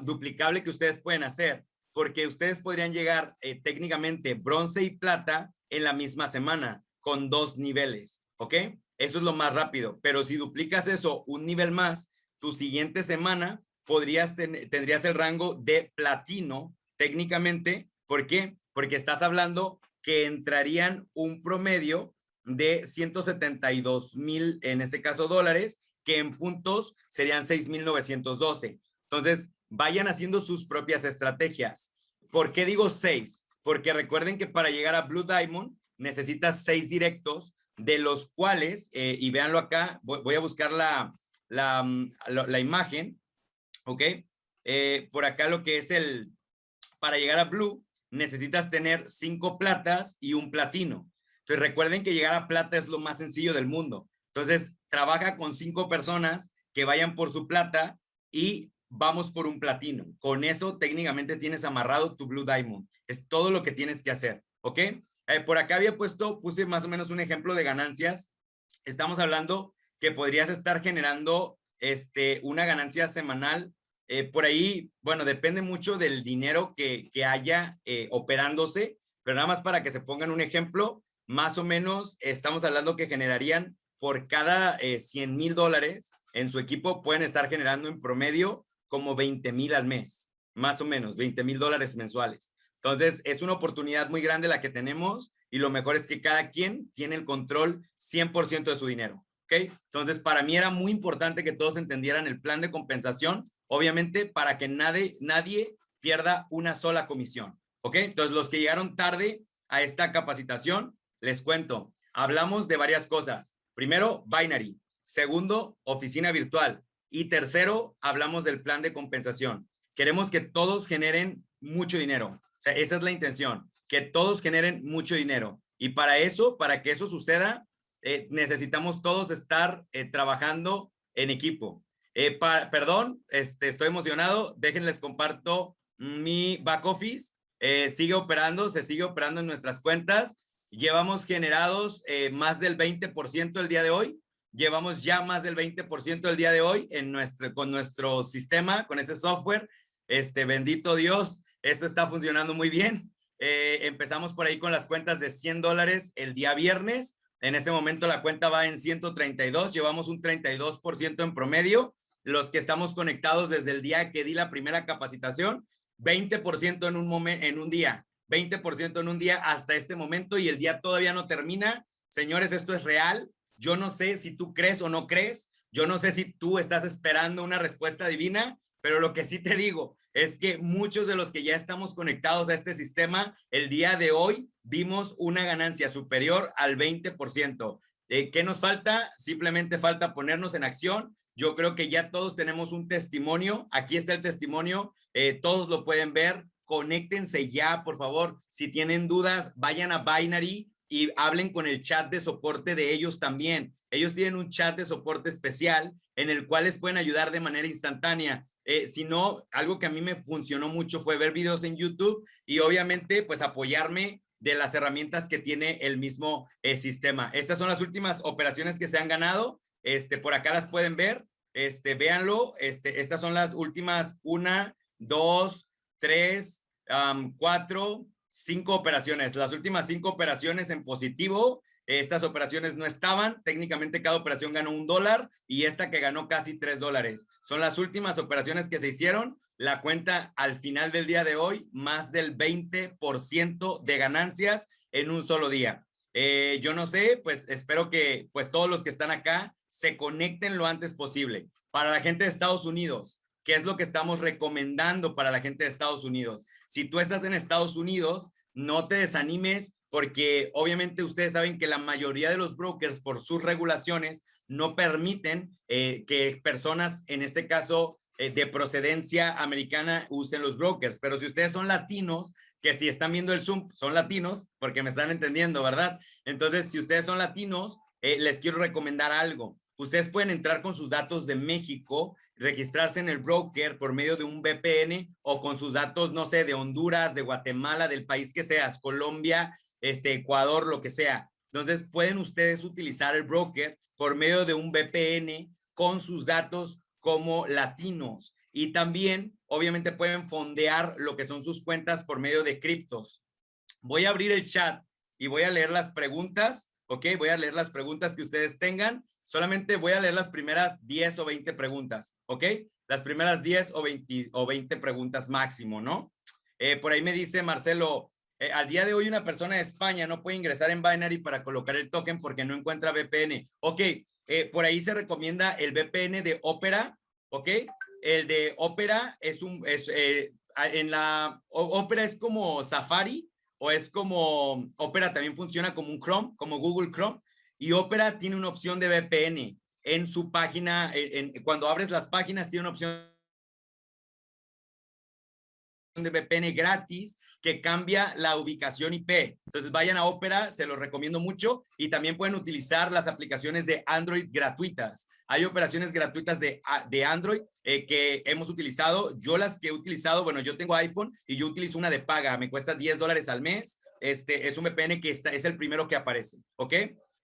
duplicable que ustedes pueden hacer, porque ustedes podrían llegar eh, técnicamente bronce y plata en la misma semana con dos niveles, ¿ok? Eso es lo más rápido, pero si duplicas eso un nivel más, tu siguiente semana podrías tener, tendrías el rango de platino técnicamente. ¿Por qué? Porque estás hablando que entrarían un promedio de 172 mil, en este caso dólares, que en puntos serían 6,912. Entonces, vayan haciendo sus propias estrategias. ¿Por qué digo seis? Porque recuerden que para llegar a Blue Diamond necesitas seis directos, de los cuales, eh, y véanlo acá, voy, a buscar la, la, mm, imagen, ¿ok? Eh, por acá lo que es el, para llegar a Blue, necesitas tener cinco platas y un platino. Entonces recuerden que llegar a plata es lo más sencillo del mundo. Entonces trabaja con cinco personas que vayan por su plata y vamos por un platino. Con eso técnicamente tienes amarrado tu Blue Diamond. Es todo lo que tienes que hacer, ¿ok? Eh, por acá había puesto, puse más o menos un ejemplo de ganancias. Estamos hablando que podrías estar generando este, una ganancia semanal. Eh, por ahí, bueno, depende mucho del dinero que, que haya eh, operándose, pero nada más para que se pongan un ejemplo, más o menos estamos hablando que generarían por cada 100 mil dólares en su equipo, pueden estar generando en promedio como 20 mil al mes, más o menos, 20 mil dólares mensuales. Entonces, es una oportunidad muy grande la que tenemos y lo mejor es que cada quien tiene el control 100% de su dinero. ¿Ok? Entonces, para mí era muy importante que todos entendieran el plan de compensación, obviamente para que nadie, nadie pierda una sola comisión. ¿Ok? Entonces, los que llegaron tarde a esta capacitación, les cuento, hablamos de varias cosas. Primero, binary. Segundo, oficina virtual. Y tercero, hablamos del plan de compensación. Queremos que todos generen mucho dinero. Esa es la intención, que todos generen mucho dinero. Y para eso, para que eso suceda, eh, necesitamos todos estar eh, trabajando en equipo. Eh, perdón, este, estoy emocionado. Déjenles comparto mi back office. sigue operando, se sigue operando en nuestras cuentas. Llevamos generados eh, más del 20% el día de hoy. Llevamos ya más del 20% el día de hoy en nuestro, con nuestro sistema, con ese software. Este, bendito Dios, esto está funcionando muy bien. Eh, empezamos por ahí con las cuentas de 100 dólares el día viernes. En este momento la cuenta va en 132, llevamos un 32% en promedio. Los que estamos conectados desde el día que di la primera capacitación, 20% en un, en un día. 20% en un día hasta este momento y el día todavía no termina. Señores, esto es real. Yo no sé si tú crees o no crees. Yo no sé si tú estás esperando una respuesta divina, pero lo que sí te digo es que muchos de los que ya estamos conectados a este sistema, el día de hoy vimos una ganancia superior al 20%. Eh, ¿Qué nos falta? Simplemente falta ponernos en acción. Yo creo que ya todos tenemos un testimonio. Aquí está el testimonio. Eh, todos lo pueden ver conéctense ya, por favor. Si tienen dudas, vayan a Binary y hablen con el chat de soporte de ellos también. Ellos tienen un chat de soporte especial en el cual les pueden ayudar de manera instantánea. Eh, si no, algo que a mí me funcionó mucho fue ver videos en YouTube y obviamente pues apoyarme de las herramientas que tiene el mismo eh, sistema. Estas son las últimas operaciones que se han ganado. este, por acá las pueden ver, este, véanlo, este, estas son las últimas una, dos, tres, cuatro, cinco operaciones, las últimas cinco operaciones en positivo, estas operaciones no estaban, técnicamente cada operación ganó un dólar y esta que ganó casi tres dólares. Son las últimas operaciones que se hicieron, la cuenta al final del día de hoy, más del 20% de ganancias en un solo día. Eh, yo no sé, pues espero que pues todos los que están acá se conecten lo antes posible. Para la gente de Estados Unidos, ¿qué es lo que estamos recomendando para la gente de Estados Unidos? Si tú estás en Estados Unidos, no te desanimes porque obviamente ustedes saben que la mayoría de los brokers por sus regulaciones no permiten eh, que personas, en este caso eh, de procedencia americana, usen los brokers. Pero si ustedes son latinos, que si están viendo el Zoom, son latinos, porque me están entendiendo, ¿verdad? Entonces, si ustedes son latinos, eh, les quiero recomendar algo. Ustedes pueden entrar con sus datos de México, registrarse en el broker por medio de un VPN o con sus datos, no sé, de Honduras, de Guatemala, del país que seas, Colombia, este, Ecuador, lo que sea. Entonces pueden ustedes utilizar el broker por medio de un VPN con sus datos como latinos. Y también, obviamente, pueden fondear lo que son sus cuentas por medio de criptos. Voy a abrir el chat y voy a leer las preguntas, ¿ok? Voy a leer las preguntas que ustedes tengan. Solamente voy a leer las primeras 10 o 20 preguntas, ¿ok? Las primeras 10 o 20, o 20 preguntas máximo, ¿no? Eh, por ahí me dice Marcelo, eh, al día de hoy una persona de España no puede ingresar en Binary para colocar el token porque no encuentra VPN. Ok, eh, por ahí se recomienda el VPN de Opera, ok. El de Opera es un, es, en la, Opera es como Safari o es como, Opera también funciona como un Chrome, como Google Chrome y Opera tiene una opción de VPN en su página, cuando abres las páginas tiene una opción de VPN gratis que cambia la ubicación IP. Entonces vayan a Opera, se los recomiendo mucho y también pueden utilizar las aplicaciones de Android gratuitas. Hay operaciones gratuitas de, de Android eh, que hemos utilizado. Yo las que he utilizado, bueno, yo tengo iPhone y yo utilizo una de paga, me cuesta 10 dólares al mes. Este es un VPN que está, es el primero que aparece, ¿ok?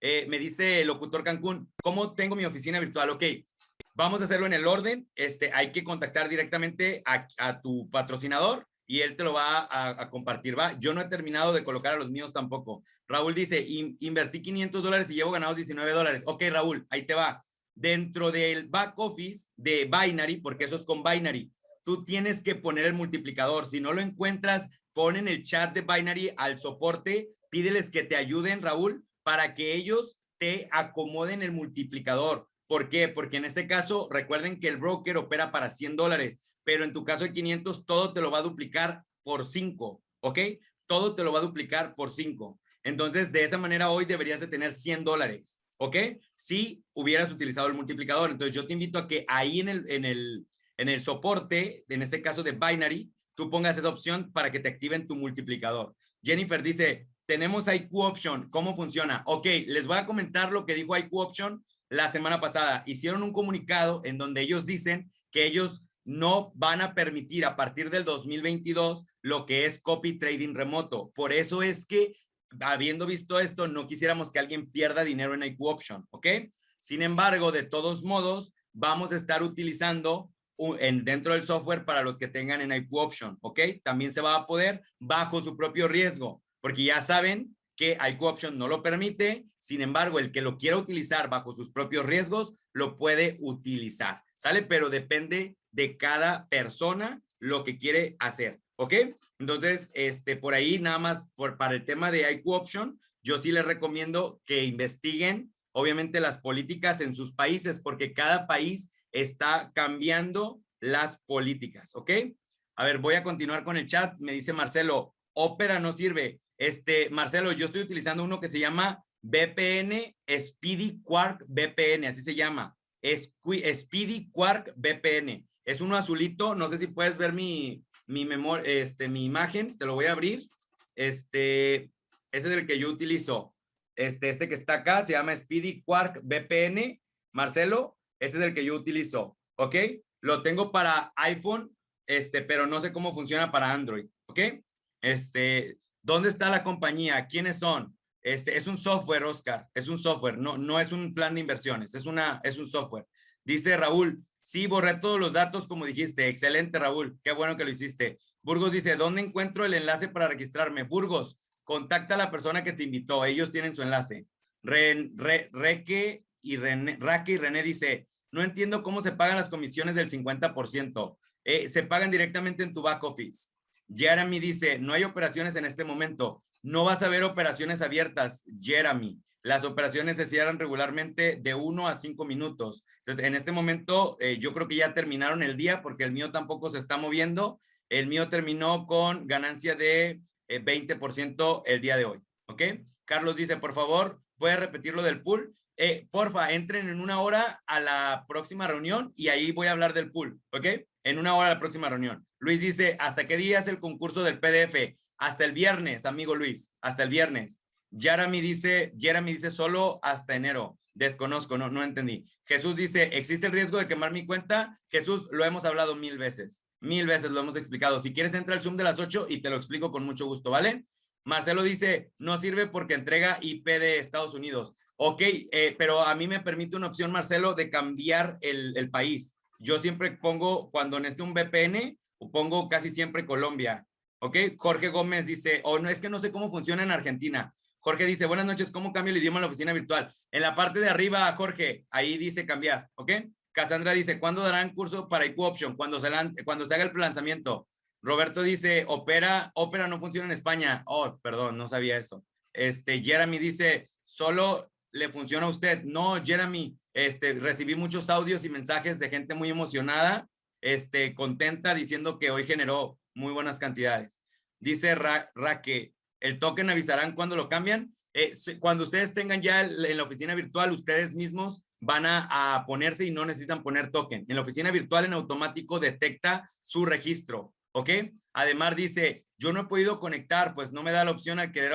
Eh, me dice el locutor Cancún, ¿cómo tengo mi oficina virtual? Ok, vamos a hacerlo en el orden. Este, hay que contactar directamente a, a tu patrocinador y él te lo va a, compartir. Va, yo no he terminado de colocar a los míos tampoco. Raúl dice, invertí 500 dólares y llevo ganados 19 dólares. Ok, Raúl, ahí te va. Dentro del back office de Binary, porque eso es con Binary, tú tienes que poner el multiplicador. Si no lo encuentras, pon en el chat de Binary al soporte, pídeles que te ayuden, Raúl, para que ellos te acomoden el multiplicador. ¿Por qué? Porque en este caso, recuerden que el broker opera para 100 dólares pero en tu caso de 500 todo te lo va a duplicar por 5, ¿ok? Todo te lo va a duplicar por 5. Entonces, de esa manera hoy deberías de tener 100 dólares, ¿ok? Si hubieras utilizado el multiplicador. Entonces, yo te invito a que ahí en el, en el, en el soporte, en este caso de Binary, tú pongas esa opción para que te activen tu multiplicador. Jennifer dice, tenemos IQ Option, ¿cómo funciona? Ok, les voy a comentar lo que dijo IQ Option la semana pasada. Hicieron un comunicado en donde ellos dicen que ellos no van a permitir a partir del 2022 lo que es copy trading remoto. Por eso es que, habiendo visto esto, no quisiéramos que alguien pierda dinero en IQ Option, ¿ok? Sin embargo, de todos modos, vamos a estar utilizando en, dentro del software para los que tengan en IQ Option, ¿ok? También se va a poder bajo su propio riesgo, porque ya saben que IQ Option no lo permite, sin embargo, el que lo quiera utilizar bajo sus propios riesgos, lo puede utilizar, ¿sale? Pero depende de cada persona lo que quiere hacer, ¿ok? Entonces, este, por ahí nada más por, para el tema de IQ Option, yo sí les recomiendo que investiguen, obviamente, las políticas en sus países, porque cada país está cambiando las políticas, ¿ok? A ver, voy a continuar con el chat. Me dice Marcelo, Opera no sirve. Este, Marcelo, yo estoy utilizando uno que se llama VPN Speedy Quark VPN, así se llama. Speedy Quark VPN. Es uno azulito, no sé si puedes ver mi, mi este, mi imagen, te lo voy a abrir. Este, ese es el que yo utilizo. Este, este que está acá se llama Speedy Quark VPN. Marcelo, ese es el que yo utilizo, ¿ok? Lo tengo para iPhone, este, pero no sé cómo funciona para Android, ¿ok? Este, ¿dónde está la compañía? ¿Quiénes son? Este, es un software, Oscar, es un software, no, no es un plan de inversiones, es, una, es un software. Dice Raúl, sí, borré todos los datos como dijiste. Excelente, Raúl, qué bueno que lo hiciste. Burgos dice, ¿dónde encuentro el enlace para registrarme? Burgos, contacta a la persona que te invitó, ellos tienen su enlace. Reque y René, Raque y René dice, no entiendo cómo se pagan las comisiones del 50%. Eh, se pagan directamente en tu back office. Jeremy dice, no hay operaciones en este momento. No vas a ver operaciones abiertas, Jeremy. Las operaciones se cierran regularmente de uno a cinco minutos. Entonces, en este momento, eh, yo creo que ya terminaron el día porque el mío tampoco se está moviendo. El mío terminó con ganancia de 20% eh, el día de hoy. ¿Ok? Carlos dice, por favor, ¿puede repetir lo del pool? Eh, porfa, entren en una hora a la próxima reunión y ahí voy a hablar del pool, ¿ok? En una hora a la próxima reunión. Luis dice, ¿hasta qué día es el concurso del PDF? Hasta el viernes, amigo Luis, hasta el viernes. Jeremy dice, Jeremy dice solo hasta enero. Desconozco, no, no entendí. Jesús dice, ¿existe el riesgo de quemar mi cuenta? Jesús, lo hemos hablado mil veces. Mil veces lo hemos explicado. Si quieres, entra al Zoom de las 8 y te lo explico con mucho gusto, ¿vale? Marcelo dice, no sirve porque entrega IP de Estados Unidos. Ok, eh, pero a mí me permite una opción, Marcelo, de cambiar el, país. Yo siempre pongo, cuando necesito un VPN, pongo casi siempre Colombia. Ok, Jorge Gómez dice, o oh, no, es que no sé cómo funciona en Argentina. Jorge dice, buenas noches, ¿cómo cambia el idioma en la oficina virtual? En la parte de arriba, Jorge, ahí dice cambiar, ¿ok? Cassandra dice, ¿cuándo darán curso para IQ Option? Cuando se, cuando se haga el lanzamiento. Roberto dice, Opera, Opera no funciona en España. Oh, perdón, no sabía eso. Este, Jeremy dice, solo le funciona a usted. No, Jeremy, este, recibí muchos audios y mensajes de gente muy emocionada, este, contenta, diciendo que hoy generó muy buenas cantidades. Dice Ra, que el token avisarán cuando lo cambian. Eh, cuando ustedes tengan ya en la oficina virtual, ustedes mismos van a, a, ponerse y no necesitan poner token. En la oficina virtual en automático detecta su registro, ¿ok? Además dice, yo no he podido conectar, pues no me da la opción al querer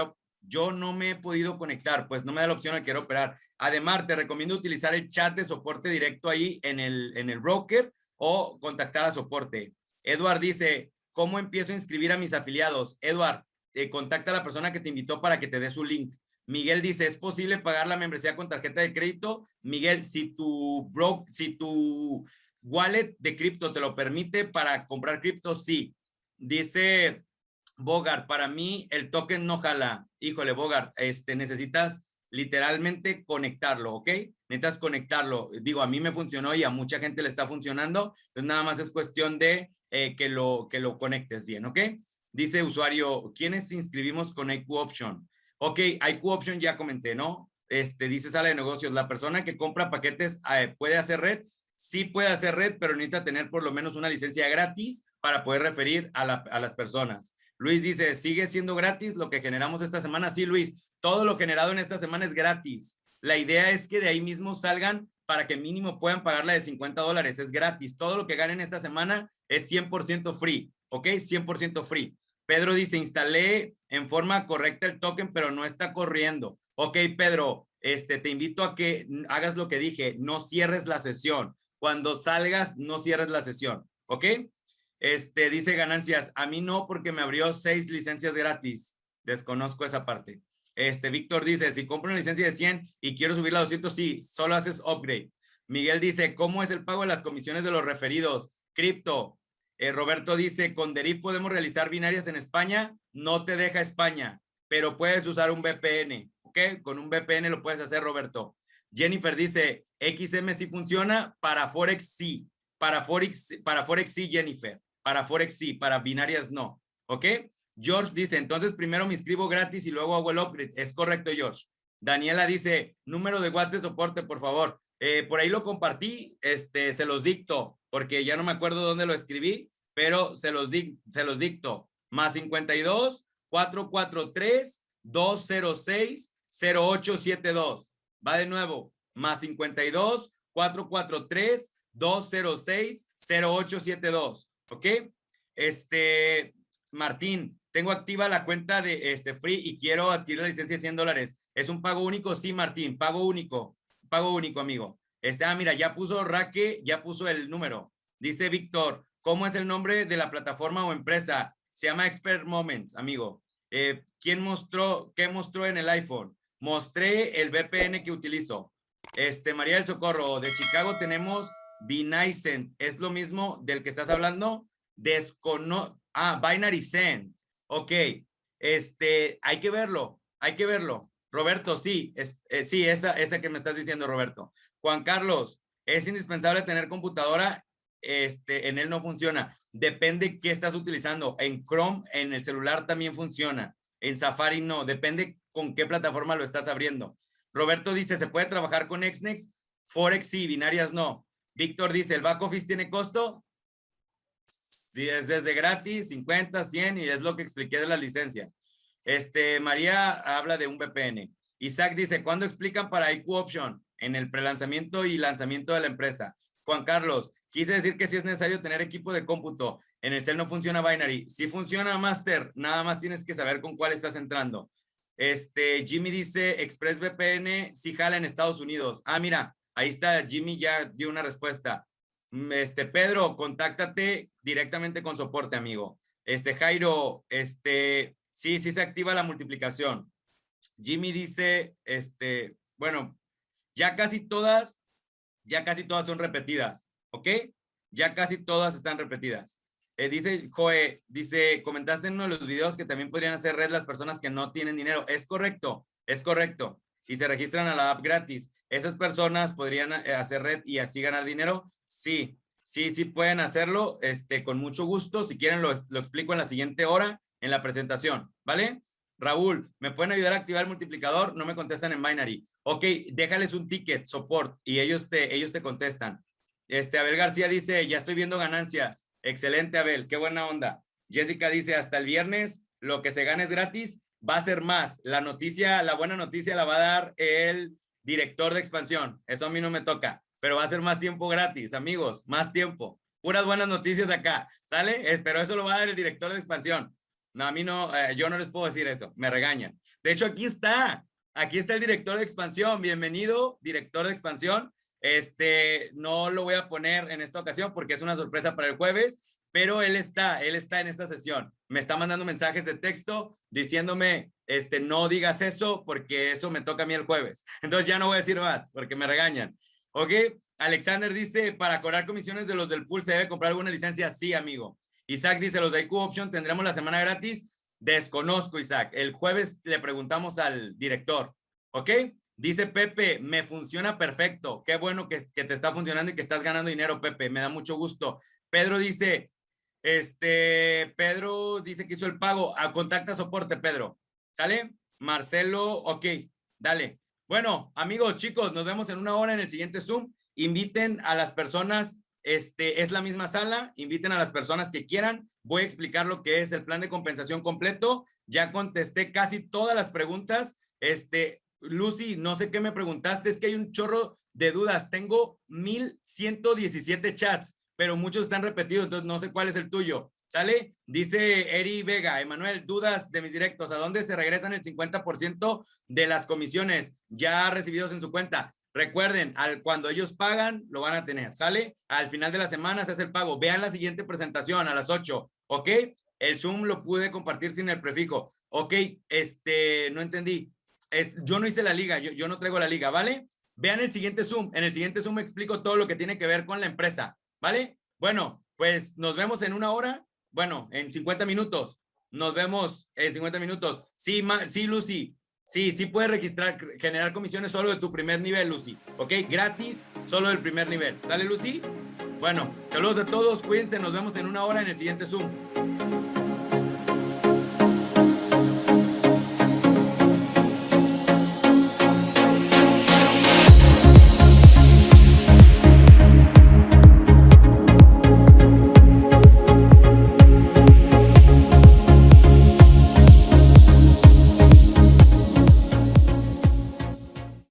yo no me he podido conectar, pues no me da la opción a quiero operar. Además, te recomiendo utilizar el chat de soporte directo ahí en el, en el broker o contactar a soporte. Edward dice, ¿cómo empiezo a inscribir a mis afiliados? Edward, eh, contacta a la persona que te invitó para que te dé su link. Miguel dice, ¿es posible pagar la membresía con tarjeta de crédito? Miguel, si tu, bro, si tu wallet de cripto te lo permite para comprar cripto, sí. Dice Bogart, para mí el token no jala. Híjole, Bogart, este, necesitas literalmente conectarlo, ¿ok? Necesitas conectarlo. Digo, a mí me funcionó y a mucha gente le está funcionando. Entonces, nada más es cuestión de eh, que, lo, que lo conectes bien, ¿ok? Dice usuario, ¿quiénes inscribimos con IQ Option? Ok, IQ Option ya comenté, ¿no? Este, dice sala de negocios, la persona que compra paquetes eh, puede hacer red. Sí puede hacer red, pero necesita tener por lo menos una licencia gratis para poder referir a, a las personas. Luis dice, ¿sigue siendo gratis lo que generamos esta semana? Sí, Luis, todo lo generado en esta semana es gratis. La idea es que de ahí mismo salgan para que mínimo puedan pagar la de 50 dólares. Es gratis. Todo lo que ganen esta semana es 100% free. ¿Ok? 100% free. Pedro dice, instalé en forma correcta el token, pero no está corriendo. Ok, Pedro, este, te invito a que hagas lo que dije. No cierres la sesión. Cuando salgas, no cierres la sesión. ¿Ok? Este, dice ganancias, a mí no porque me abrió seis licencias gratis. Desconozco esa parte. Este, Víctor dice, si compro una licencia de 100 y quiero subirla a 200, sí, solo haces upgrade. Miguel dice, ¿cómo es el pago de las comisiones de los referidos? Cripto. Eh, Roberto dice, con Derif podemos realizar binarias en España. No te deja España, pero puedes usar un VPN, ¿ok? Con un VPN lo puedes hacer, Roberto. Jennifer dice, XM sí funciona, para Forex sí. Para Forex, para Forex sí, Jennifer. Para Forex sí, para binarias no. ¿Ok? George dice, entonces primero me inscribo gratis y luego hago el upgrade. Es correcto, George. Daniela dice, número de WhatsApp de soporte, por favor. Eh, por ahí lo compartí, este, se los dicto, porque ya no me acuerdo dónde lo escribí, pero se los, se los dicto. Más 52 443 206 0872. Va de nuevo. Más 52 443 206 0872. ¿Ok? Este, Martín, tengo activa la cuenta de este Free y quiero adquirir la licencia de 100 dólares. ¿Es un pago único? Sí, Martín, pago único. Pago único, amigo. Este, ah, mira, ya puso Raque, ya puso el número. Dice Víctor, ¿cómo es el nombre de la plataforma o empresa? Se llama Expert Moments, amigo. Eh, ¿Quién mostró, qué mostró en el iPhone? Mostré el VPN que utilizo. Este, María del Socorro, de Chicago tenemos Binary ¿Es lo mismo del que estás hablando? Descono ah, Binary Send. Ok. Este, hay que verlo, hay que verlo. Roberto, sí, es, eh, sí, esa, esa que me estás diciendo, Roberto. Juan Carlos, es indispensable tener computadora, este, en él no funciona. Depende qué estás utilizando. En Chrome, en el celular también funciona. En Safari no, depende con qué plataforma lo estás abriendo. Roberto dice, ¿se puede trabajar con Xnex? Forex sí, binarias no. Víctor dice, ¿el back office tiene costo? Sí, es desde gratis, 50, 100 y es lo que expliqué de la licencia. Este, María habla de un VPN. Isaac dice, ¿cuándo explican para IQ Option? En el prelanzamiento y lanzamiento de la empresa. Juan Carlos, quise decir que si es necesario tener equipo de cómputo. En el cel no funciona Binary. Si funciona Master, nada más tienes que saber con cuál estás entrando. Este, Jimmy dice, ExpressVPN si jala en Estados Unidos. Ah, mira, ahí está, Jimmy ya dio una respuesta. Mm, este, Pedro, contáctate directamente con soporte, amigo. Este, Jairo, este, sí, sí se activa la multiplicación. Jimmy dice, este, bueno, ya casi todas, ya casi todas son repetidas, ¿ok? Ya casi todas están repetidas. Eh, dice Joe, dice, comentaste en uno de los videos que también podrían hacer red las personas que no tienen dinero. Es correcto, es correcto. Y se registran a la app gratis. ¿Esas personas podrían eh, hacer red y así ganar dinero? Sí, sí, sí pueden hacerlo este, con mucho gusto. Si quieren lo, lo explico en la siguiente hora en la presentación, ¿vale? Raúl, ¿me pueden ayudar a activar el multiplicador? No me contestan en binary. Ok, déjales un ticket, support, y ellos te, ellos te contestan. Este, Abel García dice, ya estoy viendo ganancias. Excelente, Abel, qué buena onda. Jessica dice, hasta el viernes lo que se gane es gratis, va a ser más. La noticia, la buena noticia la va a dar el director de expansión. Eso a mí no me toca, pero va a ser más tiempo gratis, amigos, más tiempo. Puras buenas noticias acá, ¿sale? Eh, pero eso lo va a dar el director de expansión. No, a mí no, eh, yo no les puedo decir eso, me regañan. De hecho, aquí está, aquí está el director de expansión. Bienvenido, director de expansión. Este, no lo voy a poner en esta ocasión porque es una sorpresa para el jueves, pero él está, él está en esta sesión. Me está mandando mensajes de texto diciéndome, este, no digas eso porque eso me toca a mí el jueves. Entonces ya no voy a decir más porque me regañan. ¿Ok? Alexander dice, para cobrar comisiones de los del pool, ¿se debe comprar alguna licencia? Sí, amigo. Isaac dice, los de IQ Option tendremos la semana gratis. Desconozco, Isaac. El jueves le preguntamos al director. ¿Ok? Dice Pepe, me funciona perfecto. Qué bueno que, te está funcionando y que estás ganando dinero, Pepe. Me da mucho gusto. Pedro dice, este, Pedro dice que hizo el pago. A contacta soporte, Pedro. ¿Sale? Marcelo, ok, dale. Bueno, amigos, chicos, nos vemos en una hora en el siguiente Zoom. Inviten a las personas, este, es la misma sala, inviten a las personas que quieran. Voy a explicar lo que es el plan de compensación completo. Ya contesté casi todas las preguntas. Este, Lucy, no sé qué me preguntaste, es que hay un chorro de dudas. Tengo 1117 chats, pero muchos están repetidos, entonces no sé cuál es el tuyo. ¿Sale? Dice Eri Vega, Emanuel, dudas de mis directos, ¿a dónde se regresan el 50% de las comisiones ya recibidos en su cuenta? Recuerden, al, cuando ellos pagan, lo van a tener, ¿sale? Al final de la semana se hace el pago. Vean la siguiente presentación a las 8, ¿ok? El Zoom lo pude compartir sin el prefijo. Ok, este, no entendí yo no hice la liga, yo, yo no traigo la liga, ¿vale? Vean el siguiente Zoom. En el siguiente Zoom explico todo lo que tiene que ver con la empresa, ¿vale? Bueno, pues nos vemos en una hora. Bueno, en 50 minutos. Nos vemos en 50 minutos. Sí, sí, Lucy. Sí, sí puedes registrar, generar comisiones solo de tu primer nivel, Lucy. ¿Ok? Gratis, solo del primer nivel. ¿Sale, Lucy? Bueno, saludos a todos. Cuídense. Nos vemos en una hora en el siguiente Zoom.